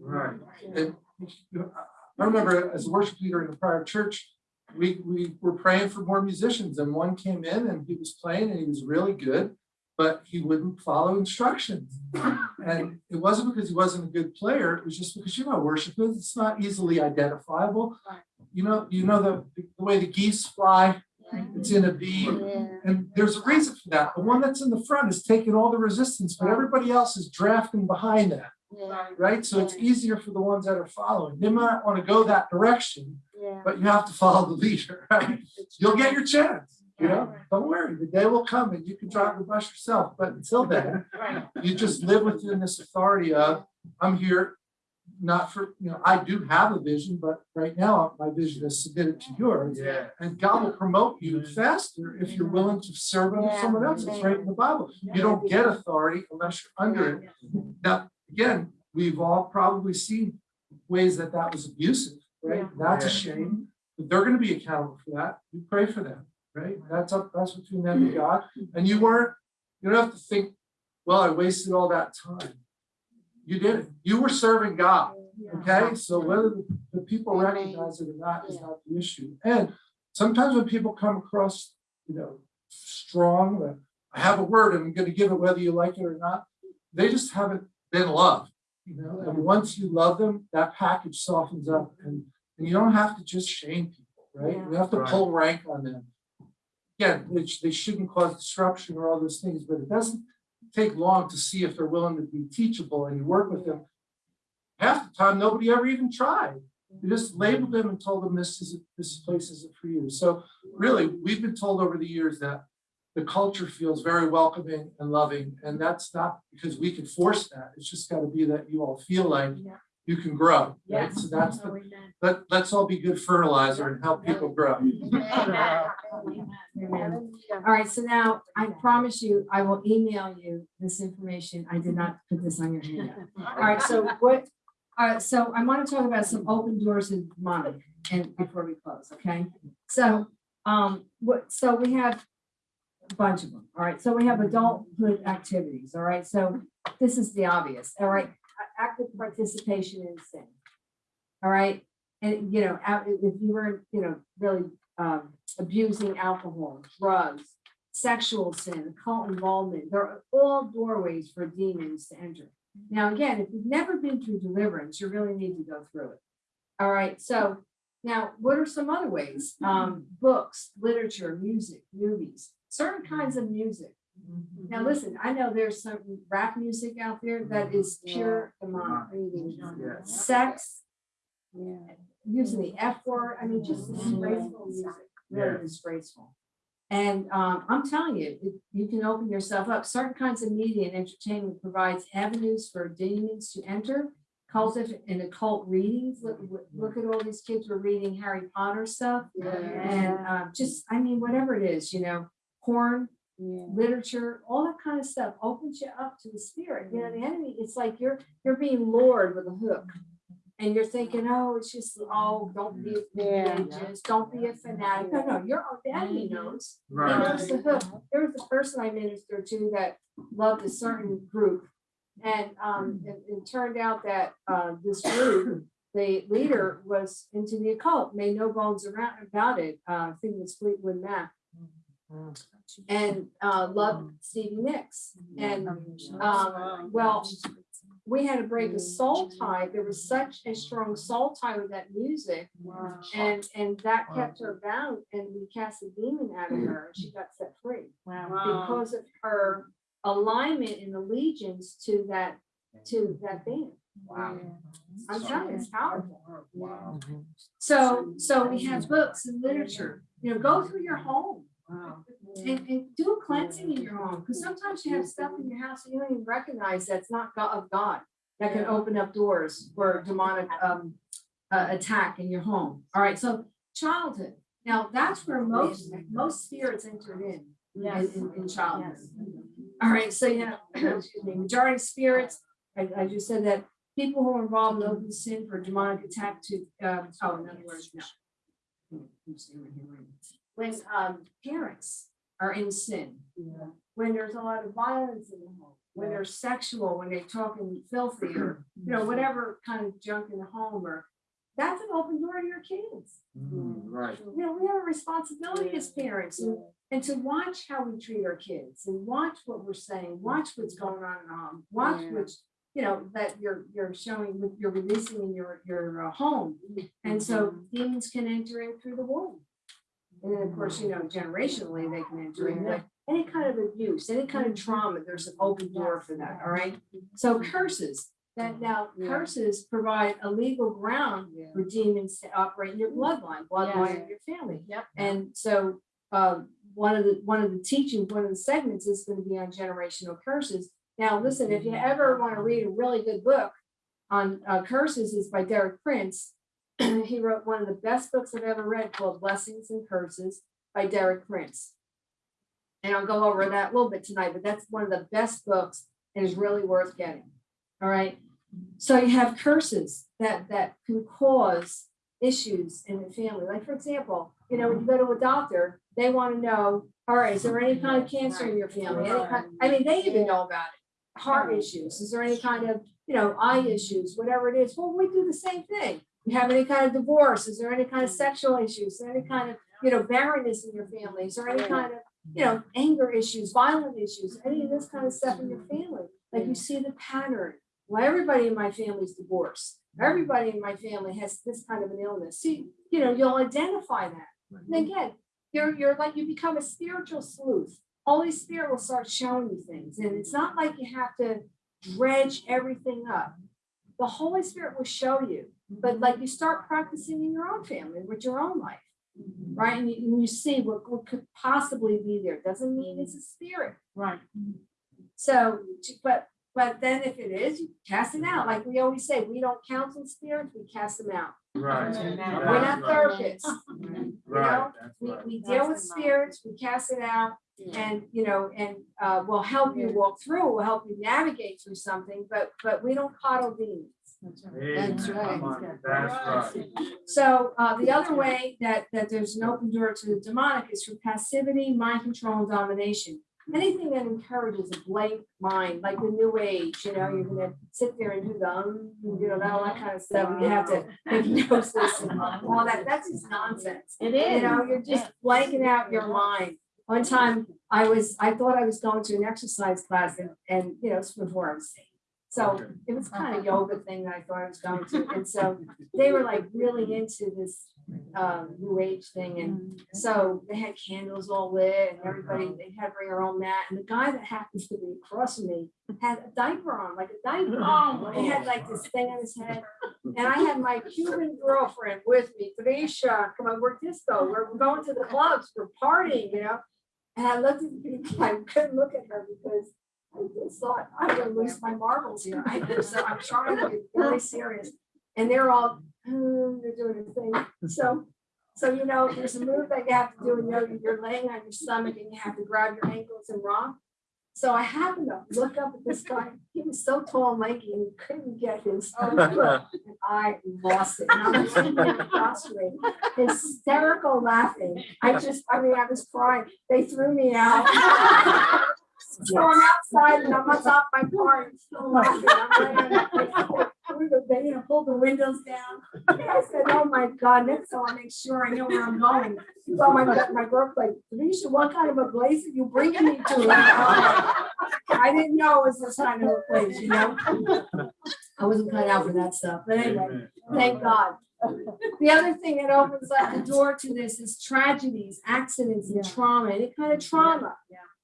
Right. And you know, I remember as a worship leader in a prior church, we, we were praying for more musicians and one came in and he was playing and he was really good, but he wouldn't follow instructions. And it wasn't because he wasn't a good player, it was just because you're worship is, it's not easily identifiable. You know, you know, the, the way the geese fly, it's in a V, and there's a reason for that. The one that's in the front is taking all the resistance, but everybody else is drafting behind that, right? So it's easier for the ones that are following. They might want to go that direction, but you have to follow the leader, [LAUGHS] right? You'll get your chance, you know? Don't worry, the day will come and you can drive the bus yourself, but until [LAUGHS] then, Right. you just live within this authority of, I'm here not for, you know, I do have a vision, but right now my vision is submitted to yours. Yeah. And God will promote you faster if you're willing to serve under Yeah. someone else. It's right in the Bible. You don't get authority unless you're under it. Now, again, we've all probably seen ways that that was abusive, right? That's a shame. But they're gonna be accountable for that. You pray for them, right? That's up, that's between them and God. And you weren't, you don't have to think, well, I wasted all that time. You did it. You were serving God. Okay, so whether the- the people recognize it or not is not the issue. And sometimes when people come across, you know, strong, I have a word and I'm gonna give it whether you like it or not, they just haven't been loved, you know, and once you love them, that package softens up and, and you don't have to just shame people, right? You have to Right. pull rank on them. Again, they, they shouldn't cause disruption or all those things, but it doesn't take long to see if they're willing to be teachable and you work with them half the time, nobody ever even tried. You just labeled them and told them this is, this place isn't for you. So really, we've been told over the years that the culture feels very welcoming and loving, and that's not because we can force that. It's just gotta be that you all feel like Yeah. You can grow, right? So that's, the let, let's all be good fertilizer and help people grow. Amen. [LAUGHS] All right, so now I promise you, I will email you this information. I did not put this on your handout. All right, so [LAUGHS] what, all right, so I want to talk about some open doors in Monmouth and before we close, okay? So, um, what, so we have a bunch of them, all right? So we have adulthood activities, all right? So this is the obvious, all right? Active participation in sin. All right, and you know, if you were, you know, really um abusing alcohol, drugs, sexual sin, cult involvement, they're all doorways for demons to enter. Now, again, if you've never been through deliverance, you really need to go through it. All right, so now what are some other ways? Um, books, literature, music, movies, certain kinds of music. Now, listen, I know there's some rap music out there that is pure demonic, Yeah. sex, Yeah. using the F word, I mean, just disgraceful music, really disgraceful. And um, I'm telling you, it- you can open yourself up. Certain kinds of media and entertainment provides avenues for demons to enter. Cultive and occult readings, look, look- at all these kids were reading Harry Potter stuff. And um, just, I mean, whatever it is, you know, porn, Yeah. literature, all that kind of stuff opens you up to the spirit. You know, the enemy, it's like you're, you're being lured with a hook. And you're thinking, oh, it's just, oh, don't be Yeah. religious, don't be a fanatic. No, no, your own daddy knows. He knows the hook. There was a person I ministered to that loved a certain group. And um, it, it turned out that uh, this group, the leader was into the occult, made no bones around about it. Uh, I think it was Fleetwood Mac. And uh, loved Stevie Nicks. And um, well, we had to break a soul tie. There was such a strong soul tie with that music. And, and that kept her bound and we cast a demon out of her and she got set free. Because of her alignment and allegiance to that, to that band. Wow. I'm telling you, it's powerful. Wow. So, so we have books and literature, you know, go through your home. And, and do a cleansing in your home, because sometimes you have stuff in your house and you don't even recognize that's not God of God. That can open up doors for demonic um uh, attack in your home. All right, so childhood. Now, that's where most, most spirits entered in, in, in- in childhood. All right, so you know, [CLEARS THROAT] excuse me, majority spirits, I, I just said that people who are involved in open sin for demonic attack to, um, oh, in other words, no. I'm staying right here, right. when, um, parents are in sin. When there's a lot of violence in the home, when they're sexual, when they're talking filthy or, you know, whatever kind of junk in the home or, that's an open door to your kids. Mm, Right. You know, we have a responsibility as parents and, and to watch how we treat our kids and watch what we're saying, watch what's going on in the home, watch Yeah. which, you know, that you're, you're showing, what you're releasing in your, your uh, home. And so demons can enter in through the womb. And then, of mm-hmm. course, you know, generationally, they can enter in, mm-hmm. like, any kind of abuse, any kind of mm-hmm. trauma, there's an open door for that, all right? So curses, that now Yeah. curses provide a legal ground Yeah. for demons to operate in your bloodline, bloodline Yeah. of your family. Yep. And so, um, one of the, one of the teachings, one of the segments is gonna be on generational curses. Now, listen, if you ever wanna read a really good book on, uh, curses is by Derek Prince. [CLEARS THROAT] He wrote one of the best books I've ever read called Blessings and Curses by Derek Prince. And I'll go over that a little bit tonight, but that's one of the best books and is really worth getting. All right. So you have curses that, that can cause issues in the family. Like, for example, you know, when you go to a doctor, they want to know, all right, is there any kind of cancer in your family? Kind, I mean, they even know about it. Heart issues, is there any kind of, you know, eye issues, whatever it is? Well, we do the same thing. You have any kind of divorce? Is there any kind of mm. sexual issues? Is there any kind of, you know, barrenness in your family? Is there any kind of, you know, anger issues, violent issues, any of this kind of stuff in your mm. family? Like you see the pattern. Well, everybody in my family's divorced. Mm. Everybody in my family has this kind of an illness. See, you know, you'll identify that. And again, you're, you're like, you become a spiritual sleuth. Holy Spirit will start showing you things. And it's not like you have to dredge everything up. The Holy Spirit will show you, but like you start practicing in your own family, with your own life, right? And you, and you see what, what could possibly be there. Doesn't mean it's a spirit. Right. So, but, but then if it is, you cast it out. Like we always say, we don't counsel spirits, we cast them out. Right. We're We're not That's [LAUGHS] right. therapists. Right, that's We, right. we deal with spirits, we cast it out and, you know, and, uh, we'll help you walk through, we'll help you navigate through something, but, but we don't coddle demons. Amen. That's right. Come on, That's right. So, uh, the other way that, that there's an open door to the demonic is through passivity, mind control, and domination. Anything that encourages a blank mind, like the new age, you know, you're gonna sit there and do the, um, you know, that all that kind of stuff, and you have to make [LAUGHS] hypnosis and all that, that's just nonsense. It is. You know, you're just blanking out your mind. One time, I was, I thought I was going to an exercise class and, and, you know, it's before I was saved. So it was kind of a uh-huh. yoga thing that I thought I was going to, and so they were like really into this um new age thing and mm-hmm. so they had candles all lit and everybody, uh-huh. they had to bring their own mat, and the guy that happens to be across from me had a diaper on, like a diaper. [LAUGHS] Oh, He had like this thing on his head, and I had my Cuban girlfriend with me, Tanisha, come on, we're disco, we're we're going to the clubs, we're partying, you know? And I looked at the [LAUGHS] people, I couldn't look at her because I just thought, I'm gonna lose my marbles here, I, so I'm trying to be really serious. And they're all, "Hmm," they're doing a thing, so, so you know, there's a move that you have to do in yoga, you're laying on your stomach and you have to grab your ankles and rock. So I happened to look up at this guy, he was so tall and lanky and he couldn't get his, and I lost it. And I was hysterical laughing. I just, I mean, I was crying. They threw me out. [LAUGHS] So I'm outside and I'm on top of my car and still laughing. I'm like, [LAUGHS] through the, they, you know, pulled the windows down. And I said, oh my God, next time I make sure I know where I'm going. So my, my girl like, Tanisha, what kind of a place are you bringing me to? I didn't know it was this kind of a place, you know? I wasn't cut out for that stuff, but anyway, thank uh-huh. God. The other thing that opens up the door to this is tragedies, accidents and trauma, any kind of trauma.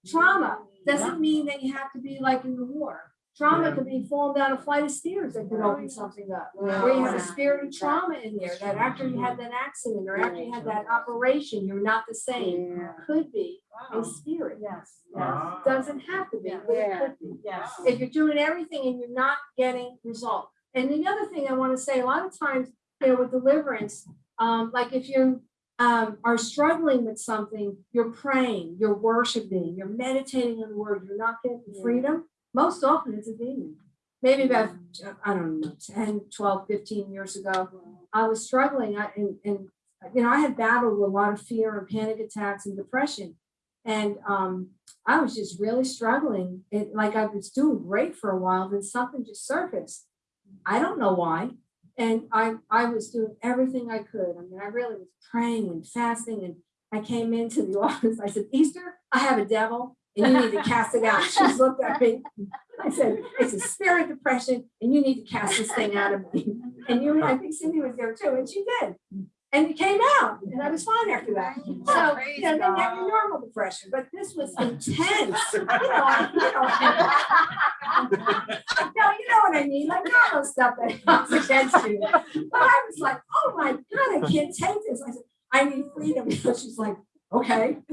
Trauma doesn't mean that you have to be like in the war. Trauma could be falling down a flight of stairs that could open something up. Where you have a spirit of trauma in there, that after you had that accident or after you had that operation, you're not the same. Could be a spirit. Yes, yes, Ah. Doesn't have to be, but it could be yes. if you're doing everything and you're not getting result. And the other thing I want to say, a lot of times, you know, with deliverance, um, like if you um, are struggling with something, you're praying, you're worshiping, you're meditating on the word, you're not getting freedom, most often it's a demon. Maybe about, I don't know, 10, 12, 15 years ago, I was struggling I- and, and you know, I had battled a lot of fear and panic attacks and depression. And um, I was just really struggling. It like I was doing great for a while, then something just surfaced. I don't know why. And I I was doing everything I could. I mean, I really was praying and fasting. And I came into the [LAUGHS] office. I said, Easter, I have a devil and you need to cast it out. She looked at me. I said, it's a spirit depression and you need to cast this thing out of me. And you, I think Cindy was there too, and she did. And it came out and I was fine after that. So, you know, then you have your normal depression, but this was [LAUGHS] intense. You know, you know. No, you know what I mean, like all those stuff that comes against you. But I was like, oh my God, I can't take this. I said, I need freedom. [LAUGHS] So she's like, okay. Thank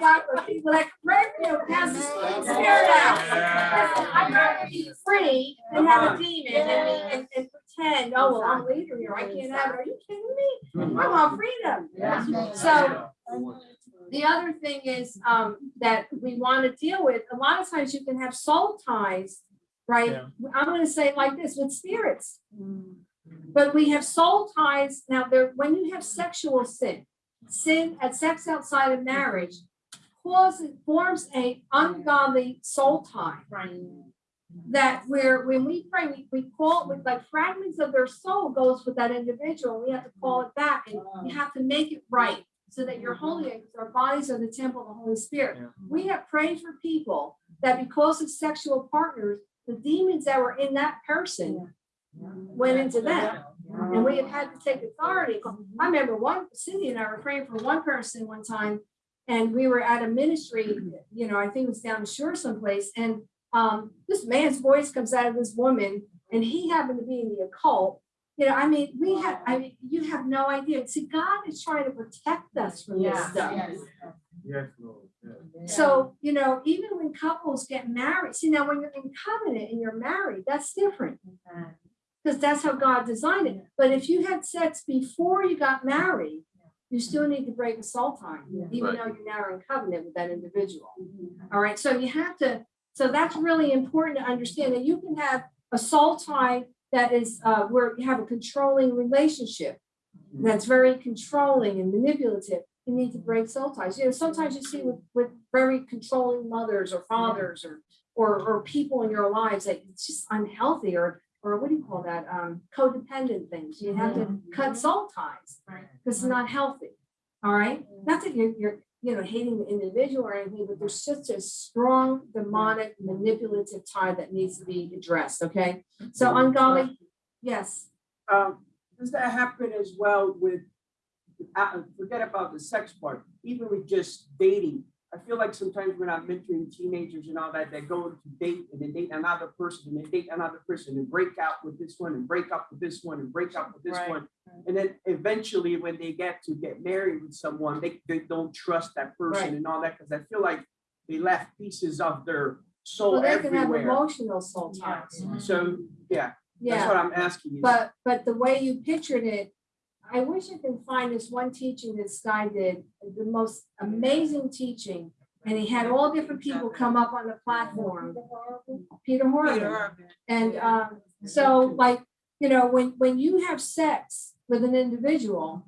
God for people that can pray for you, cast the spirit out. Listen, I'd rather be free than have a demon and, and, and pretend, oh, well, I'm leader here, I can't have it. Are you kidding me? I want freedom. So the other thing is, um, that we want to deal with, a lot of times you can have soul ties, right? I'm gonna say it like this, with spirits. But we have soul ties, now there, when you have sexual sin, sin at sex outside of marriage causes, forms a ungodly soul tie. Right. That where, when we pray, we, we call, with like fragments of their soul goes with that individual, we have to call it back, and you have to make it right. So that you're holy, because our bodies are the temple of the Holy Spirit. Yeah. We have prayed for people that because of sexual partners, the demons that were in that person went into them. And we have had to take authority. I remember one, Cindy and I were praying for one person one time. And we were at a ministry, you know, I think it was down the shore someplace. And um, this man's voice comes out of this woman and he happened to be in the occult. You know, I mean, we have, I mean, you have no idea. See, God is trying to protect us from this stuff. yes. Yes, Lord, yes. So, you know, even when couples get married, see now when you're in covenant and you're married, that's different. Because that's how God designed it. But if you had sex before you got married, you still need to break a soul tie, even Right. though you're now in covenant with that individual. All right, so you have to, so that's really important to understand that you can have a soul tie that is uh where you have a controlling relationship. That's very controlling and manipulative. You need to break soul ties. You know, sometimes you see with with very controlling mothers or fathers or or or people in your lives that it's just unhealthy or or what do you call that? Um codependent things. You have to cut soul ties Right. because it's not healthy. All right, not that you're, you're, you know, hating the individual or anything, but there's just a strong demonic manipulative tie that needs to be addressed, okay? So ungodly, yes, Um, does that happen as well with, uh, forget about the sex part, even with just dating? I feel like sometimes when I'm mentoring teenagers and all that, they go to date and they date another person and they date another person and break out with this one and break up with this one and break up with this Right. one. And then eventually when they get to get married with someone, they, they don't trust that Right. person and all that, because I feel like they left pieces of their well, soul they can have everywhere. emotional soul ties, So, yeah, that's what I'm asking you. But, but the way you pictured it, I wish I can find this one teaching this guy did, the most amazing teaching. And he had all different people come up on the platform. Peter Horgan. And um, so like, you know, when, when you have sex with an individual,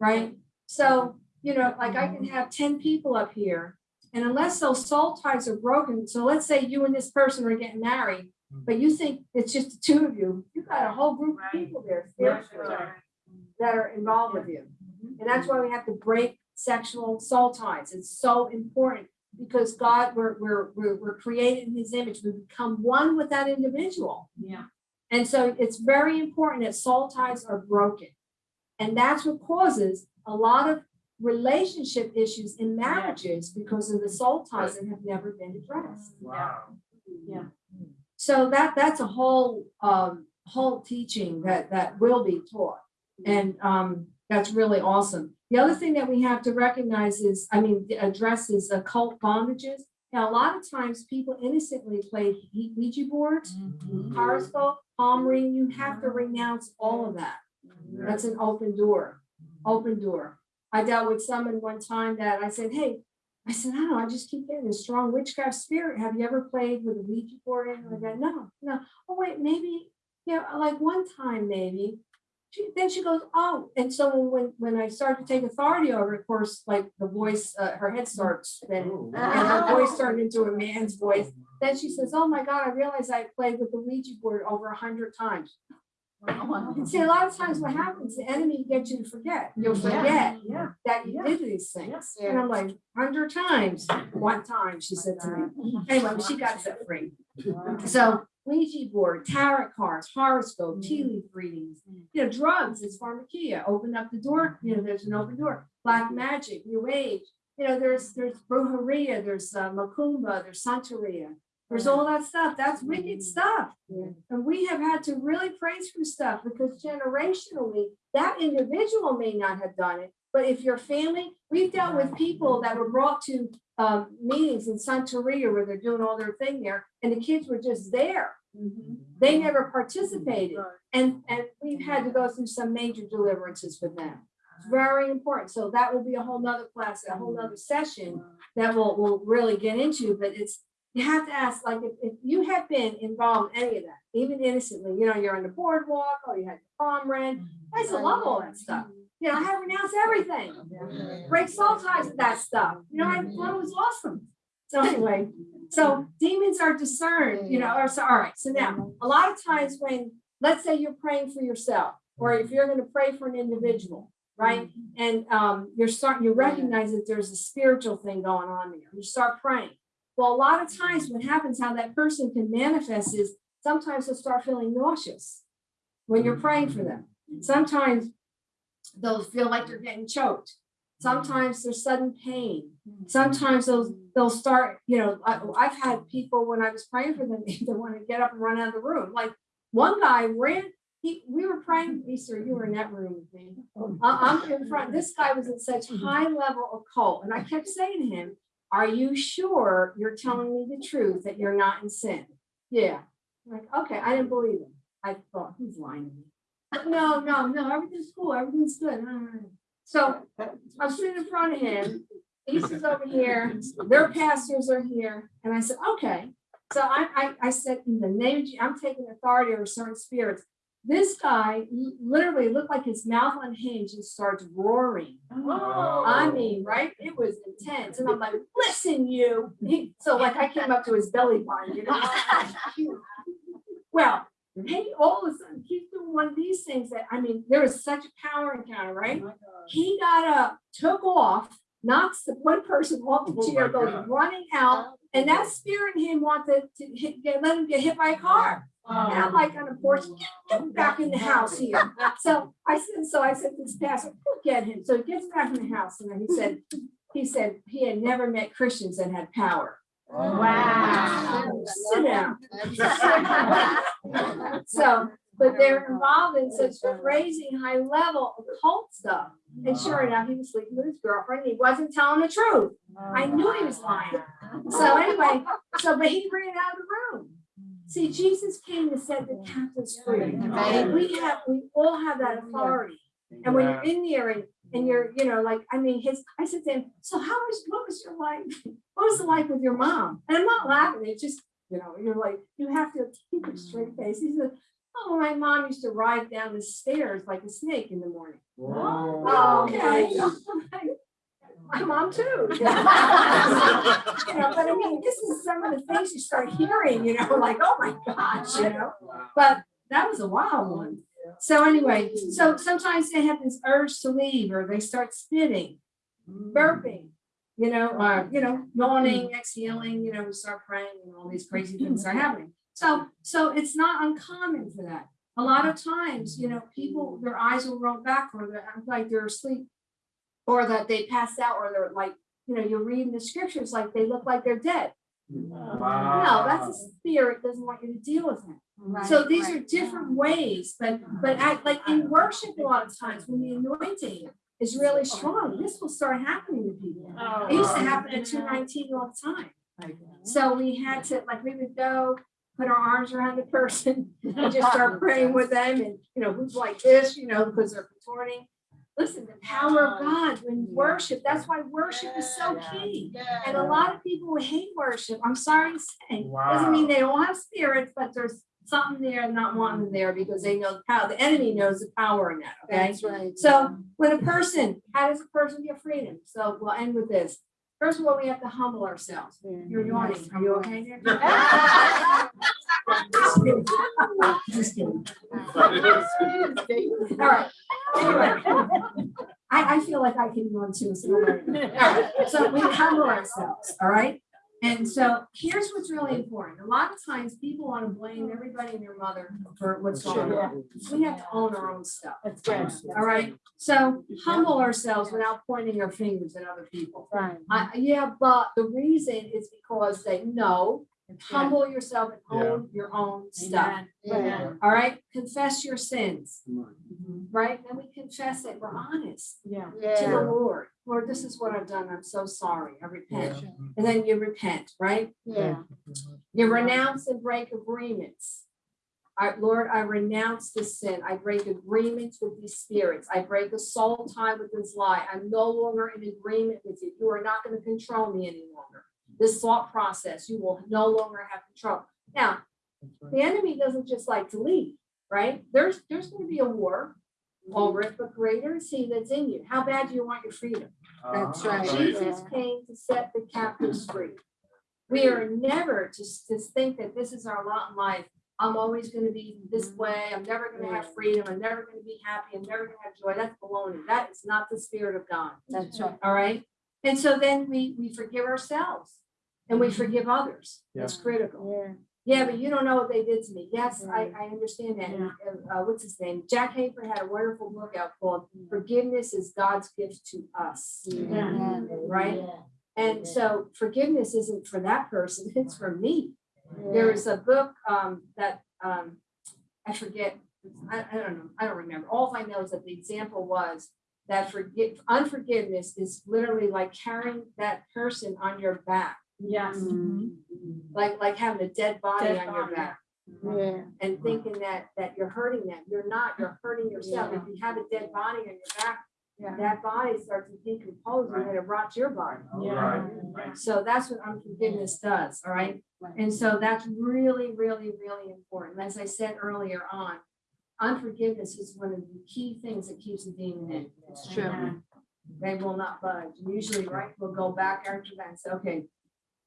right? So, you know, like I can have ten people up here. And unless those soul ties are broken, so let's say you and this person are getting married, but you think it's just the two of you, you've got a whole group of people there that are involved with you. Mm-hmm. And that's why we have to break sexual soul ties. It's so important because God, we're, we're, we're, we're created in his image. We become one with that individual. Yeah. And so it's very important that soul ties are broken. And that's what causes a lot of relationship issues in marriages because of the soul ties that have never been addressed. Mm-hmm. Wow. Yeah. Mm-hmm. So that, that's a whole, um, whole teaching that, that will be taught. And, um, that's really awesome. The other thing that we have to recognize is, I mean, address is occult bondages. Now, a lot of times people innocently play Ouija- boards, horoscope, palm reading, you have to renounce all of that. That's an open door, open door. I dealt with someone one time that I said, hey, I said, I don't know, I just keep getting a strong witchcraft spirit. Have you ever played with a Ouija board And I like that? No, no. Oh, wait, maybe, yeah, like one time maybe. She, then she goes, oh, and so when, when I started to take authority over, it, of course, like the voice, uh, her head starts spinning. And her voice turned into a man's voice. Then she says, oh my God, I realized I played with the Ouija board over a hundred times. And see, a lot of times what happens, the enemy gets you to forget. You'll forget Yeah. that you did these things. And I'm like, hundred times, one time, she said to me. Anyway, she got set free. So Ouija board, tarot cards, horoscope, mm. tea leaf readings, mm. you know, drugs, it's pharmakeia, open up the door, you know, there's an open door. Black magic, new age, you know, there's, there's brujeria, there's uh, macumba, there's santeria. There's all that stuff, that's mm. wicked stuff. And we have had to really pray through stuff because generationally, that individual may not have done it. But if your family, we've dealt with people that were brought to um, meetings in Santeria where they're doing all their thing there, and the kids were just there. Mm-hmm. They mm-hmm. never participated. And, and we've had to go through some major deliverances with them. It's very important. So that will be a whole nother class, a whole nother session that we'll, we'll really get into, but it's, you have to ask, like, if, if you have been involved in any of that, even innocently, you know, you're on the boardwalk, or you had your farm rent, mm-hmm. I used to love all that stuff. You know, I had to renounce everything, break soul ties with that stuff, you know, I thought it was awesome. So anyway, so demons are discerned, you know, or so, all right, so now, a lot of times when, let's say you're praying for yourself, or if you're gonna pray for an individual, right? And um, you're starting, you recognize that there's a spiritual thing going on there, you start praying. Well, a lot of times what happens, how that person can manifest is sometimes they'll start feeling nauseous when you're praying for them. Sometimes they'll feel like they're getting choked. Mm-hmm. Sometimes there's sudden pain. Mm-hmm. Sometimes they'll, they'll start, you know, I, I've had people when I was praying for them, [LAUGHS] they want to get up and run out of the room. Like one guy ran, he, we were praying, Easter, you were in that room with me. I- I'm in front, this guy was in such mm-hmm. high level occult, and I kept saying to him, are you sure you're telling me the truth that you're not in sin? Yeah. I'm Like, okay, I didn't believe him. I thought he's lying to me. No, no, no, everything's cool, everything's good. no, no, no." So I'm sitting in front of him, Lisa's over here, their pastors are here, and I said, okay. So I, I, I said, in the name of, Je- I'm taking authority over certain spirits. This guy literally looked like his mouth unhinged and starts roaring. Oh. I mean, right? It was intense. And I'm like, listen, you. He- So like I came up to his belly button, you know? [LAUGHS] Well, he all of a sudden, he's doing one of these things that, I mean, there was such a power encounter, right? He got up, took off, knocks the one person off the Oh chair, goes God. running out, and that spirit in him wanted to hit, get, let him get hit by a car. And I'm like on the porch, get, get back in the house here. So I said, so I said to this pastor, get him. So he gets back in the house and then he said, he said he had never met Christians that had power. Wow. Sit down. [LAUGHS] So, but they're involved in such crazy high level occult stuff. And sure enough, he was sleeping with his girlfriend. He wasn't telling the truth. I knew he was lying. So anyway, so but he ran out of the room. See, Jesus came to set the captives free. And we have, we all have that authority. And when you're in there and, and you're, you know, like, I mean, his, I said to him, so how was, what was your life? What was the life with your mom? And I'm not laughing, it's just, you know, you're like, you have to keep a straight mm. face. He said, oh, my mom used to ride down the stairs like a snake in the morning. Oh, okay. [LAUGHS] My mom too. [LAUGHS] You know, but I mean, this is some of the things you start hearing, you know, like, oh my gosh, you know? But that was a wild one. So anyway, so sometimes they have this urge to leave or they start spitting, burping, you know, or, you know, yawning, exhaling, you know, we start praying and all these crazy things are happening. So, so it's not uncommon for that. A lot of times, you know, people, their eyes will roll back or they're like they're asleep. Or that they pass out or they're like, you know, you're reading the scriptures like they look like they're dead. Wow. No, that's a spirit doesn't want you to deal with him. So these are different ways, but, but act like in worship a lot of times when the anointing is really strong, this will start happening to people. It used to happen at two nineteen all the time. So we had to, like, we would go, put our arms around the person [LAUGHS] and just start praying with them and, you know, who's like this, you know, because they're contorting. Listen, the power of God when you worship, that's why worship is so key. And a lot of people hate worship. I'm sorry to say. Doesn't mean they don't have spirits, but there's something there, not wanting them there because they know the power, the enemy knows the power in that, okay? That's right. So when a person, how does a person get freedom? So we'll end with this. First of all, we have to humble ourselves. Mm-hmm. You're yawning. Are you okay [LAUGHS] [LAUGHS] there? Just kidding. All right. Anyway. I, I feel like I can yawn too, so. All right. So we humble ourselves, all right? And so here's what's really important. A lot of times people want to blame everybody and their mother for what's going on. We have to own our own stuff. That's right. All right, so humble ourselves without pointing our fingers at other people. Right. I, yeah, but the reason is because they know, humble yourself and own your own stuff. Yeah. All right, confess your sins, Come on. right? And we confess it, we're honest Yeah. to the Lord. Lord, this is what I've done, I'm so sorry, I repent. And then you repent, right? Yeah. You renounce and break agreements. I, Lord, I renounce this sin. I break agreements with these spirits. I break a soul tie with this lie. I'm no longer in agreement with you. You are not going to control me any longer. This thought process, you will no longer have control. Now, the enemy doesn't just like to leave, right? There's, there's going to be a war over it, but greater is he that's in you. How bad do you want your freedom? That's ah, right. Jesus came to set the captives free. We are never to, to think that this is our lot in life. I'm always gonna be this mm-hmm. way. I'm never gonna have freedom. I'm never gonna be happy. I'm never gonna have joy. That's baloney. That is not the spirit of God. That's right. All right? And so then we, we forgive ourselves and we mm-hmm. forgive others. That's critical. Yeah. Yeah, but you don't know what they did to me. Yes, I, I understand that. And, uh, what's his name? Jack Hafer had a wonderful book out called Forgiveness is God's Gift to Us. Yeah. Right? And so forgiveness isn't for that person, [LAUGHS] it's for me. There is a book um that um I forget, I I don't know, I don't remember. All I know is that the example was that forgive unforgiveness is literally like carrying that person on your back, Yes. Mm-hmm. Mm-hmm. like like having a dead body Dead on your back Yeah. and thinking that that you're hurting them. You're not, you're hurting yourself. If you have a dead body on your back, Yeah. that body starts to decompose and then it rots your body. Oh, yeah. So that's what unforgiveness does, all right? And so that's really, really, really important. As I said earlier on, unforgiveness is one of the key things that keeps the demon in. It's true. They will not budge. And Usually, right, we'll go back after that and say, okay,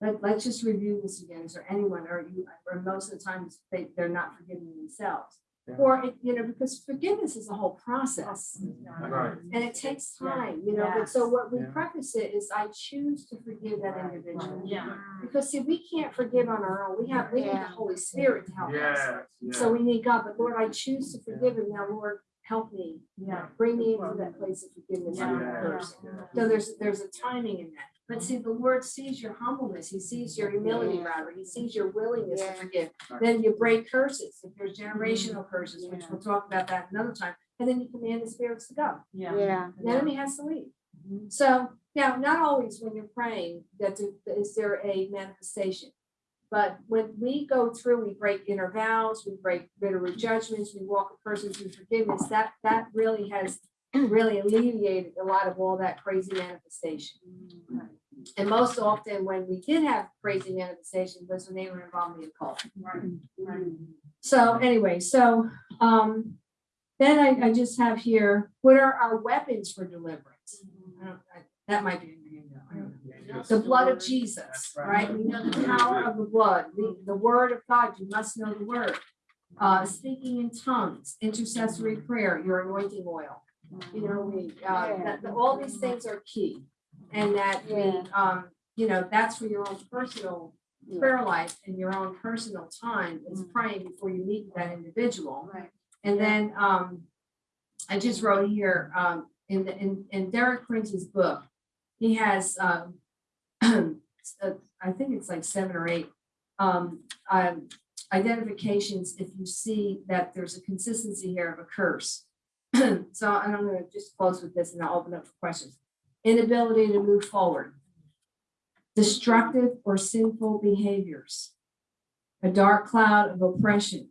let, let's just review this again. Is there anyone, or you, or most of the times, they, they're not forgiving themselves. Yeah. Or, it- you know, because forgiveness is a whole process. Right. And it takes time, you know, but so what we Yeah. preface it is I choose to forgive that individual. Yeah. Because see, we can't forgive on our own. We have, we need the Holy Spirit to help us. Yes, So we need God, but Lord, I choose to forgive him. Now, Lord, help me. Yeah. Bring me into that place of forgiveness on Yeah. So there's, there's a timing in that. But see, the Lord sees your humbleness. He sees your humility rather. He sees your willingness to Yeah. forgive. Then you break curses. If there's generational mm. curses, which we'll talk about that another time. And then you command the spirits to go. Yeah. yeah. The enemy has to leave. Mm-hmm. So now, not always when you're praying, that th- is there a manifestation. But when we go through, we break inner vows, we break bitter mm. judgments, we walk a person through forgiveness, that, that really has really alleviated a lot of all that crazy manifestation. And most often, when we did have crazy manifestation, was when they were involved in the occult. So anyway, so, um, then I, I just have here, what are our weapons for deliverance? I don't- I- That might be in your handout, I don't know. The blood of Jesus, right? We know the power of the blood, the, the word of God, you must know the word. Uh, speaking in tongues, intercessory prayer, your anointing oil. You know, we, uh, that, that all these things are key. And that we, um, you know, that's for your own personal prayer life and your own personal time is praying before you meet that individual. Right. And then, um, I just wrote here, um, in, the- in, in Derek Prince's book, he has, um, [CLEARS THROAT] uh, I think it's like seven or eight, um, um, identifications if you see that there's a consistency here of a curse. [CLEARS THROAT] So and I'm gonna just close with this and I'll open up for questions. Inability to move forward. Destructive or sinful behaviors. A dark cloud of oppression.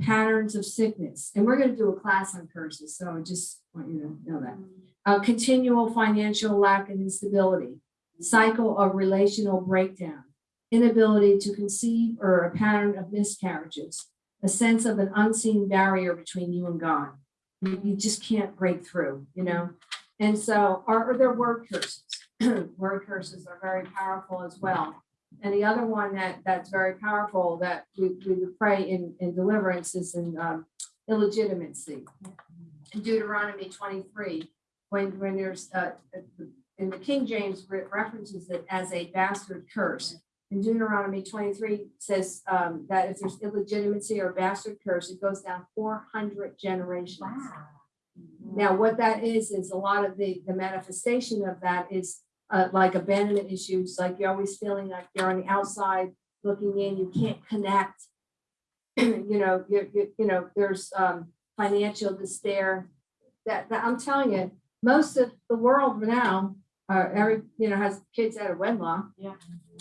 Patterns of sickness. And we're gonna do a class on curses, so I just want you to know that uh, continual financial lack and instability, cycle of relational breakdown, inability to conceive or a pattern of miscarriages, a sense of an unseen barrier between you and God. You, just can't break through, you know? And so, or their word curses. [CLEARS THROAT] Word curses are very powerful as well. And the other one that, that's very powerful that we, we pray in, in deliverance is in, um, illegitimacy. In Deuteronomy twenty-three, when, when there's, uh, in the King James re- references it as a bastard curse. In Deuteronomy twenty-three says, um, that if there's illegitimacy or bastard curse, it goes down four hundred generations. Now, what that is, is a lot of the, the manifestation of that is uh, like abandonment issues, like you're always feeling like you're on the outside looking in, you can't connect. [CLEARS THROAT] You know, you, you, you know, there's, um, financial despair. That, that, I'm telling you, most of the world now, uh, every, you know, has kids out of wedlock. Yeah,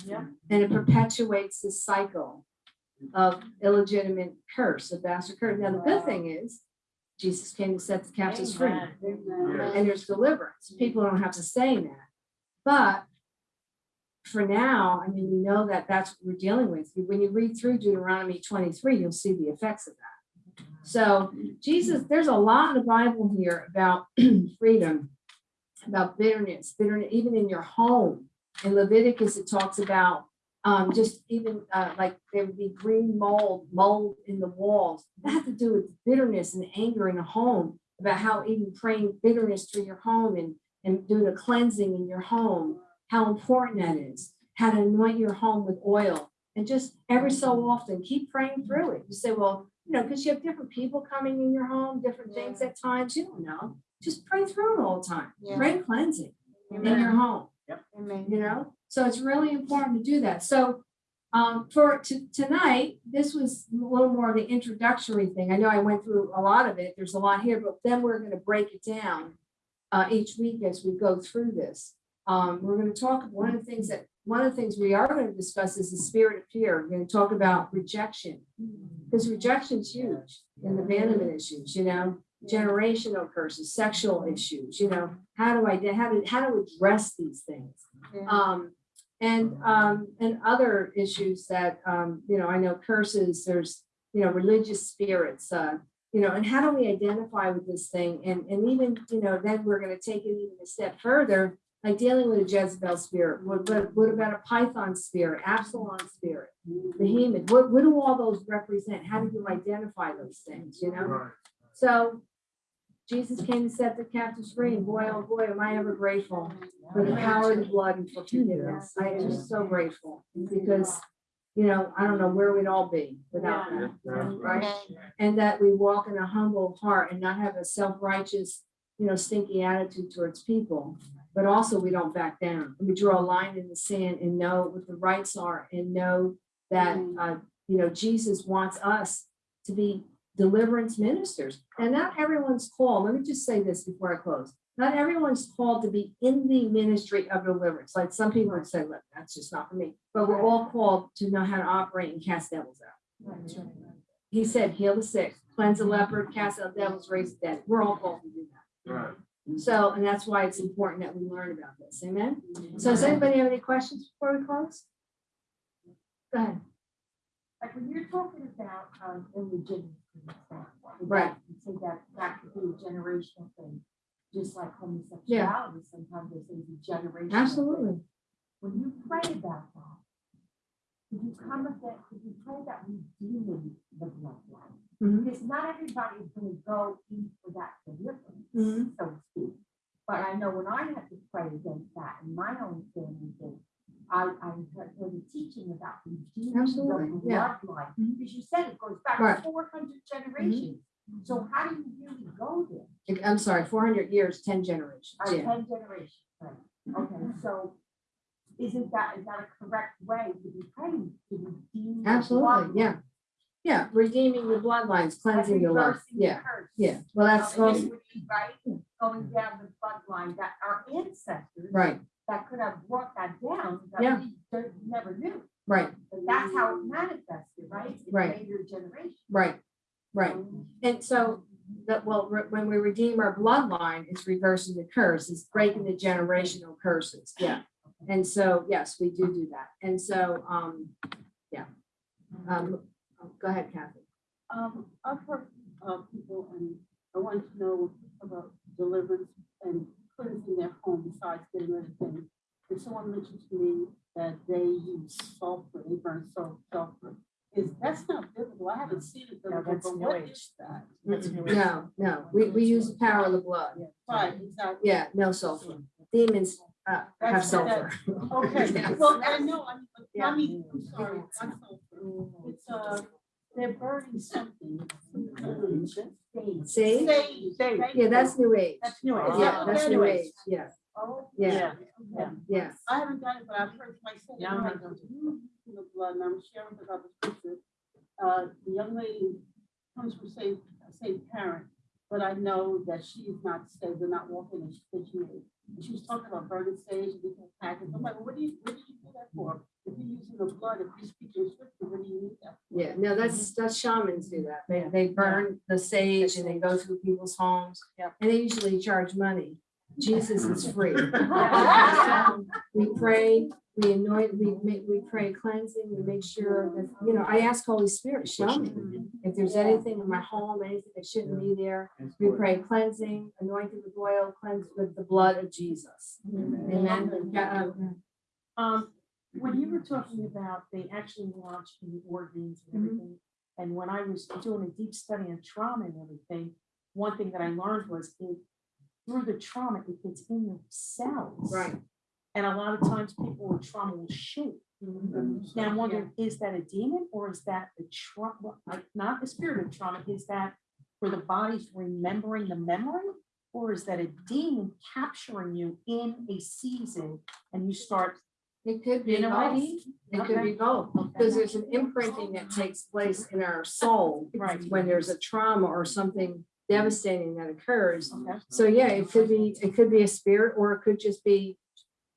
yeah. And it perpetuates this cycle of illegitimate curse, of bastard curse. Now, the good thing is, Jesus came to set the captives free and there's deliverance. People don't have to say that. But for now, I mean, we know that that's what we're dealing with. When you read through Deuteronomy twenty-three, you'll see the effects of that. So Jesus, there's a lot in the Bible here about [CLEARS THROAT] freedom, about bitterness, bitterness, even in your home. In Leviticus, it talks about um, just even uh, like there would be green mold, mold in the walls. That had to do with bitterness and anger in the home about how even praying bitterness through your home and, and doing a cleansing in your home, how important that is. How to anoint your home with oil and just every so often keep praying through it. You say, well, you know, because you have different people coming in your home, different things at times, you don't know. Just pray through it all the time. Yeah. Pray cleansing in your home Amen. you know, so it's really important to do that. So um, for tonight, this was a little more of the introductory thing. I know I went through a lot of it. There's a lot here, but then we're gonna break it down uh, each week as we go through this. Um, we're gonna talk, one of the things that, one of the things we are gonna discuss is the spirit of fear. We're gonna talk about rejection. Because rejection's huge and the abandonment issues, you know, generational curses, sexual issues, you know, how do I, how to, how to address these things? Yeah. Um, and, um, and other issues that, um, you know, I know curses, there's, you know, religious spirits, uh, you know, and how do we identify with this thing? And, and even, you know, then we're gonna take it even a step further, like dealing with a Jezebel spirit. What, what, what about a Python spirit, Absalom spirit, Behemoth? What, what do all those represent? How do you identify those things, you know? Right. So Jesus came to set the captives free, and boy, oh boy, am I ever grateful for the power of the blood and for forgiveness. I am just so grateful because, you know, I don't know where we'd all be without that. Right? right. And that we walk in a humble heart and not have a self-righteous, you know, stinky attitude towards people. But also we don't back down. We draw a line in the sand and know what the rights are and know that, uh, you know, Jesus wants us to be deliverance ministers. And not everyone's called, let me just say this before I close. Not everyone's called to be in the ministry of deliverance. Like some people would say, look, that's just not for me. But we're all called to know how to operate and cast devils out. He said, heal the sick, cleanse the leopard, cast out devils, raise the dead. We're all called to do that. Right. So, and that's why it's important that we learn about this. Amen. So does anybody have any questions before we close? Go ahead. Like when you're talking about um illegitimacy. Right. You say that that could be a generational thing, just like homosexuality, sometimes it's a generational. thing. Absolutely. When you pray about that, could you come with that, could you pray that redeeming the bloodline? Mhm. Because not everybody is gonna go in for that deliverance, Mhm. so to speak. But I know when I had to pray against that in my own family I, I heard heard a teaching about the Absolutely, yeah. bloodline. Mhm. Because you said it goes back Right. four hundred generations. So how do you really go there? I'm sorry, four hundred years, ten generations. Uh, Yeah. Ten generations, right? Okay, so isn't that, is that a correct way to be praying, to redeem? Absolutely, yeah. Yeah, redeeming the bloodlines, cleansing the love. Yeah, yeah. Well, that's, Um, iniquity, Right, going down the bloodline that our ancestors. right, That could have brought that down, Yeah. that we don't- never knew. right, But that's how it manifested, right? In Right. later generations. right, right. And so that, well, re- when we redeem our bloodline, it's reversing the curse, it's breaking the generational curses, yeah. And so, yes, we do do that. And so, um, yeah. Um, oh, go ahead, Kathy. Um, I've heard, uh, people and I want to know about deliverance and cleansing their home besides getting rid of things. And someone mentioned to me that they use sulfur, they burn sul- sulfur. Is, that's not biblical. I haven't seen it biblical, that's but New what Age. is that? No, no, we, we use the power of the blood. Right, exactly. Yeah, no sulfur. Demons, uh, have That's- sulfur. Okay, [LAUGHS] Yes. well, I know, I mean, but Yeah. I mean, I'm sorry, it's not sulfur. It's, uh, they're burning something. Sage. See? Sage, sage. Yeah, that's new age. That's new. Age. Yeah, Oh, that's okay. new age, yeah, Oh, yeah, okay. yeah. I haven't done it, but I've heard my son, Yeah, I'm like, not going to. you know, blood, and I'm sharing about the scripture. Uh, the young lady comes from same, same parent, but I know that she is not saved, they're not walking in Christian age. And She was talking about burning sage and different packets. I'm like, well, what do you, what do you do that for? If you're using the blood, if you're speaking scripture, what do you need that? Yeah, no, that's, that's shamans do that. They, they burn the sage and they go through people's homes. Yep. And they usually charge money. Jesus is free. [LAUGHS] We pray, we anoint, we make, we pray cleansing, we make sure that, you know, I ask Holy Spirit, show me. If there's anything in my home, anything that shouldn't be there, we pray cleansing, anointed with oil, cleansed with the blood of Jesus. Amen. Yeah, uh, Um, when you were talking about, they actually launched the organs and Mhm. everything. And when I was doing a deep study on trauma and everything, one thing that I learned was it, through the trauma, it gets in your cells. Right. And a lot of times people with trauma will shoot. Now I'm wondering, is that a demon or is that the trauma, like, not the spirit of trauma, is that where the body's remembering the memory? Or is that a demon capturing you in a season and you start It could be You know what I both. It could be both, because there's an imprinting that takes place in our soul Right. when there's a trauma or something devastating that occurs. Okay. So yeah, it could be, it could be a spirit or it could just be,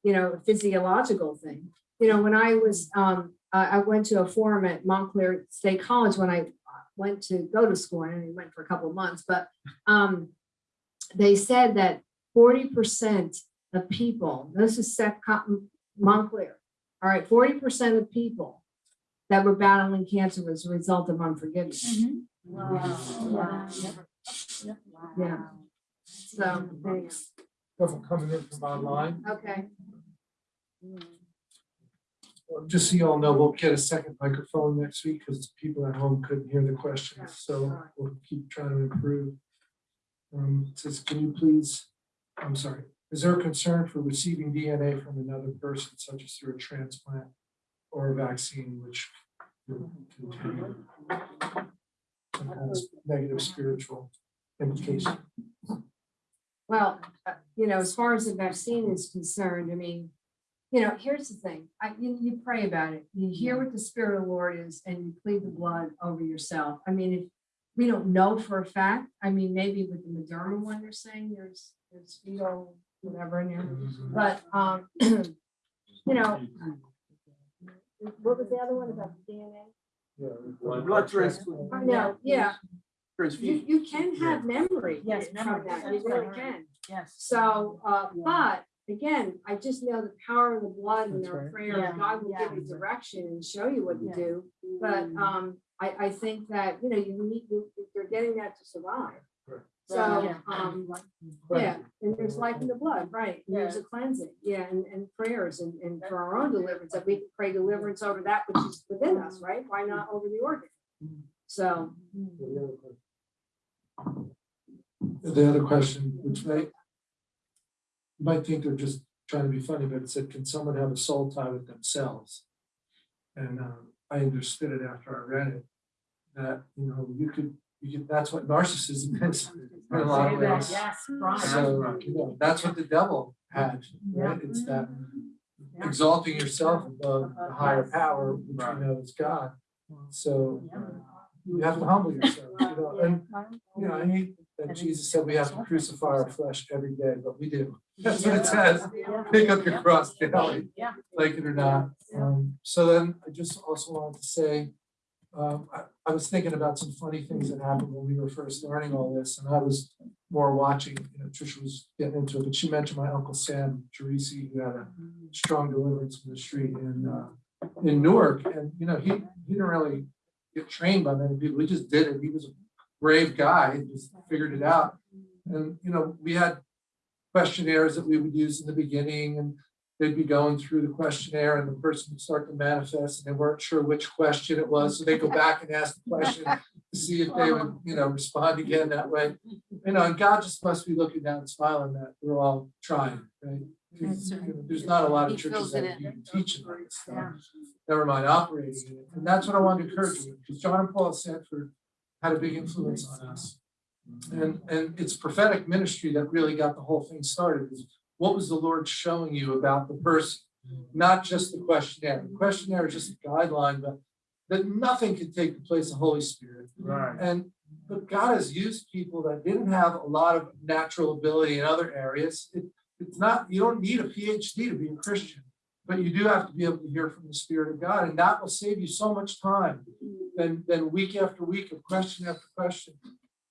you know, a physiological thing. You know, when I was, um, I, went to a forum at Montclair State College when I went to go to school, and I went for a couple of months, but, um, they said that forty percent of people, this is Seth Cotton, Montclair, all right, forty percent of people that were battling cancer was a result of unforgiveness. Wow. Wow. Yeah. So, there you Stuff coming in from online. okay. Well, Just so you all know, we'll get a second microphone next week because people at home couldn't hear the questions, so we'll keep trying to improve. Um, it says, can you please, I'm sorry, is there a concern for receiving DNA from another person such as through a transplant or a vaccine which of negative spiritual implication? Well, uh, you know, as far as the vaccine is concerned, I mean, you know, here's the thing, I, you, you pray about it, you hear what the spirit of the Lord is and you plead the blood over yourself. I mean, if we don't know for a fact, I mean, maybe with the Moderna one, they're saying there's, there's fetal, whatever in there, but, um, [CLEARS THROAT] you know, what was the other one about the DNA? Blood transfusion. No, yeah, you, transfusion. you can have memory Yes, from memory. that, you really can. Yes. So, uh, but again, I just know the power of the blood and That's our right. prayer, Yeah, God will give you direction and show you what to Yeah. do. But, um, I, I think that, you know, you need, you- you're getting that to survive. Right. So, Yeah. um, yeah, and there's life in the blood, right? And There's a cleansing, yeah, and, and prayers and, and for our own deliverance, that we can pray deliverance over that which is within us, right? Why not over the organ? So, The other question, which may, you might think they're just trying to be funny, but it said, can someone have a soul tie with themselves? And um, I understood it after I read it, that, you know, you could, you could, that's what narcissism is. in a lot of ways. Yes, right. So, you know, that's what the devil had, right? It's that exalting yourself above the higher power, which we know is God. So uh, you have to humble yourself, you know, and you know, I hate that Jesus said we have to crucify our flesh every day, but we do. [LAUGHS] That's what it says. Pick up your cross daily, Yeah. like it or not. Um, so then I just also wanted to say, um, I, I was thinking about some funny things that happened when we were first learning all this, and I was more watching, you know, Trisha was getting into it, but she mentioned my uncle Sam Teresi, who had a strong deliverance ministry in, uh, in Newark, and, you know, he, he didn't really get trained by many people. He just did it. He was a brave guy, he just figured it out. And, you know, we had questionnaires that we would use in the beginning and they'd be going through the questionnaire and the person would start to manifest and they weren't sure which question it was. So they go back and ask the question to see if they would, you know, respond again that way. You know, and God just must be looking down and smiling that we're all trying, right? you know, There's not a lot of He churches that in. you teach about this stuff, never mind operating in it. And that's what I wanted to encourage you, because John and Paula Sandford had a big influence on us. And, and it's prophetic ministry that really got the whole thing started, is what was the Lord showing you about the person? Not just the questionnaire. The questionnaire is just a guideline, but that nothing can take the place of Holy Spirit. Right. And but God has used people that didn't have a lot of natural ability in other areas. It, it's not, you don't need a PhD to be a Christian, but you do have to be able to hear from the Spirit of God, and that will save you so much time than, than week after week of question after question.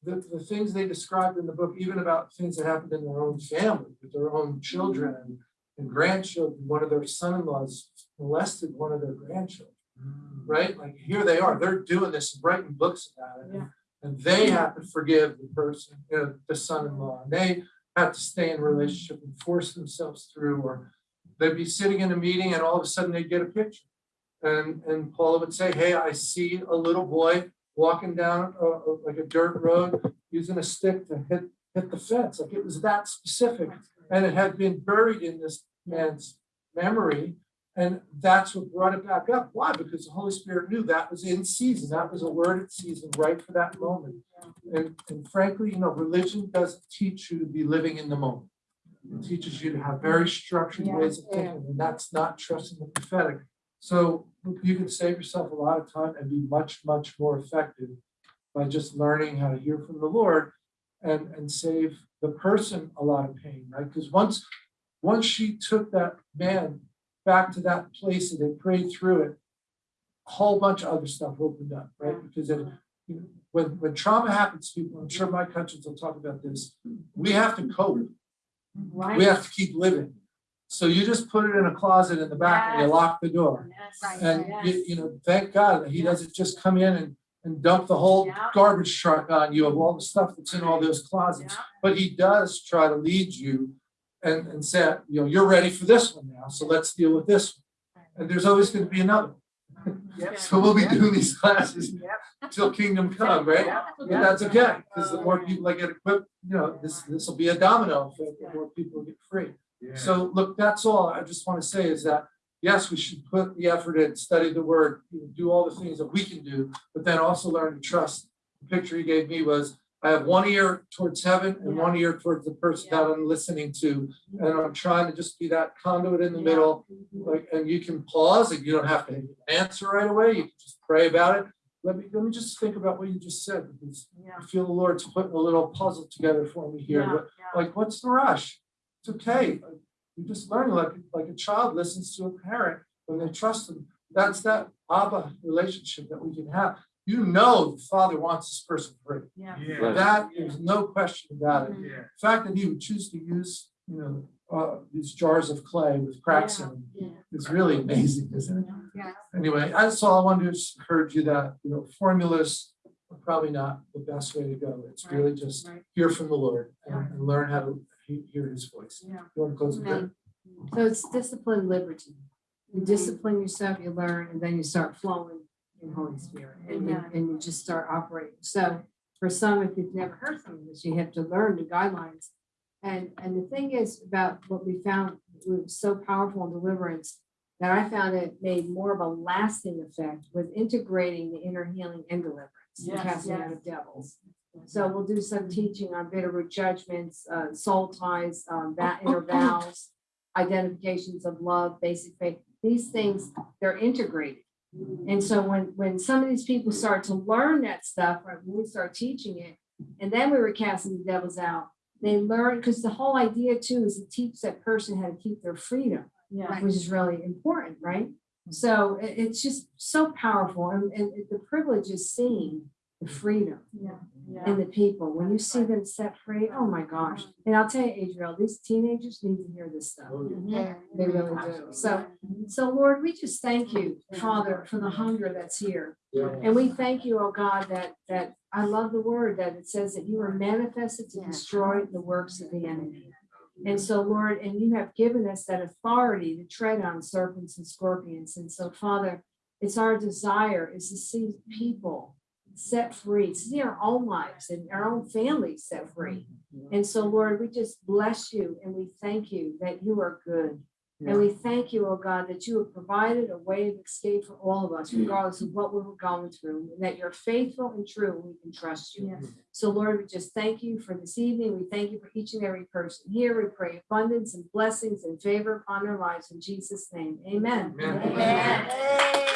The, the things they described in the book, even about things that happened in their own family, with their own children and, and grandchildren, one of their son-in-laws molested one of their grandchildren mm. right? Like here they are, they're doing this, and writing books about it. Yeah. And they have to forgive the person, you know, the son-in-law, and they have to stay in a relationship and force themselves through, or they'd be sitting in a meeting and all of a sudden they'd get a picture. And, and Paula would say, hey, I see a little boy walking down uh, uh, like a dirt road, using a stick to hit, hit the fence, like it was that specific. And it had been buried in this man's memory and that's what brought it back up. Why? Because the Holy Spirit knew that was in season. That was a word in season right for that moment. And, and frankly, you know, religion doesn't teach you to be living in the moment. It teaches you to have very structured ways of thinking, and that's not trusting the prophetic. So you can save yourself a lot of time and be much, much more effective by just learning how to hear from the Lord and, and save the person a lot of pain, right? Because once, once she took that man back to that place and they prayed through it, a whole bunch of other stuff opened up, right? Because it, you know, when, when trauma happens to people, I'm sure my countries will talk about this, we have to cope. We have to keep living. So you just put it in a closet in the back and you lock the door. And you, you know, thank God that he doesn't just come in and, and dump the whole Yeah. garbage truck on you of all the stuff that's in all those closets. But he does try to lead you and, and say, you know, you're ready for this one now, so let's deal with this. one. And there's always gonna be another. Mm-hmm. Yep. So we'll be doing these classes Yep. till kingdom come, right? Yep. But that's okay, because the more people that get equipped, you know, this, this will be a domino effect, the more people get free. Yeah. So look, that's all I just want to say is that, yes, we should put the effort in, study the word, do all the things that we can do, but then also learn to trust. The picture he gave me was, I have one ear towards heaven and one ear towards the person that I'm listening to. Mm-hmm. And I'm trying to just be that conduit in the middle, mm-hmm. like, and you can pause and you don't have to answer right away. You can just pray about it. Let me, let me just think about what you just said, because I feel the Lord's putting a little puzzle together for me here. What- like, what's the rush? It's okay. You just learn like, like a child listens to a parent when they trust them. That's that Abba relationship that we can have. You know, the father wants this person free. Yeah. Yeah. That, there's no question about it. Yeah. The fact that he would choose to use, you know, uh, these jars of clay with cracks in them is really amazing, isn't it? Yeah. Anyway, that's all I wanted to just encourage you that, you know, formulas are probably not the best way to go. It's really just Right. hear from the Lord and and learn how to he- hear his voice. Yeah. You want to close with that? So it's discipline liberty. You mm-hmm. discipline yourself, you learn, and then you start flowing in Holy mm-hmm. Spirit and you, Yeah. and you just start operating. So for some, if you've never heard some of this, you have to learn the guidelines. And, and the thing is about what we found was so powerful in deliverance that I found it made more of a lasting effect with integrating the inner healing and deliverance, the Yes, casting out yes. of devils. So we'll do some teaching on bitterroot judgments, uh, soul ties, um, that inner vows, identifications of love, basic faith. These things, they're integrated. And so when, when some of these people start to learn that stuff, right, when we start teaching it, and then we were casting the devils out, they learn, because the whole idea too is to teach that person how to keep their freedom Yeah. which is really important, right? So it- it's just so powerful and, and the privilege is seeing the freedom. Yeah. In the people. When you see them set free, oh my uh-huh. gosh. And I'll tell you, Adriel, these teenagers need to hear this stuff. Oh, yeah. Mm-hmm. They really do. So, so Lord, we just thank you, Father, for the hunger that's here. Yeah. And we thank you, oh God, that, that, I love the word that it says that you are manifested to destroy the works of the enemy. And so, Lord, and you have given us that authority to tread on serpents and scorpions. And so, Father, it's our desire is to see people set free, see our own lives and our own families set free. Mm-hmm, and so, Lord, we just bless you and we thank you that you are good. And we thank you, oh God, that you have provided a way of escape for all of us, regardless of what we were going through, and that you're faithful and true, and we can trust you. Yes. So Lord, we just thank you for this evening. We thank you for each and every person here. We pray abundance and blessings and favor upon their lives in Jesus' name. Amen. Amen. Amen.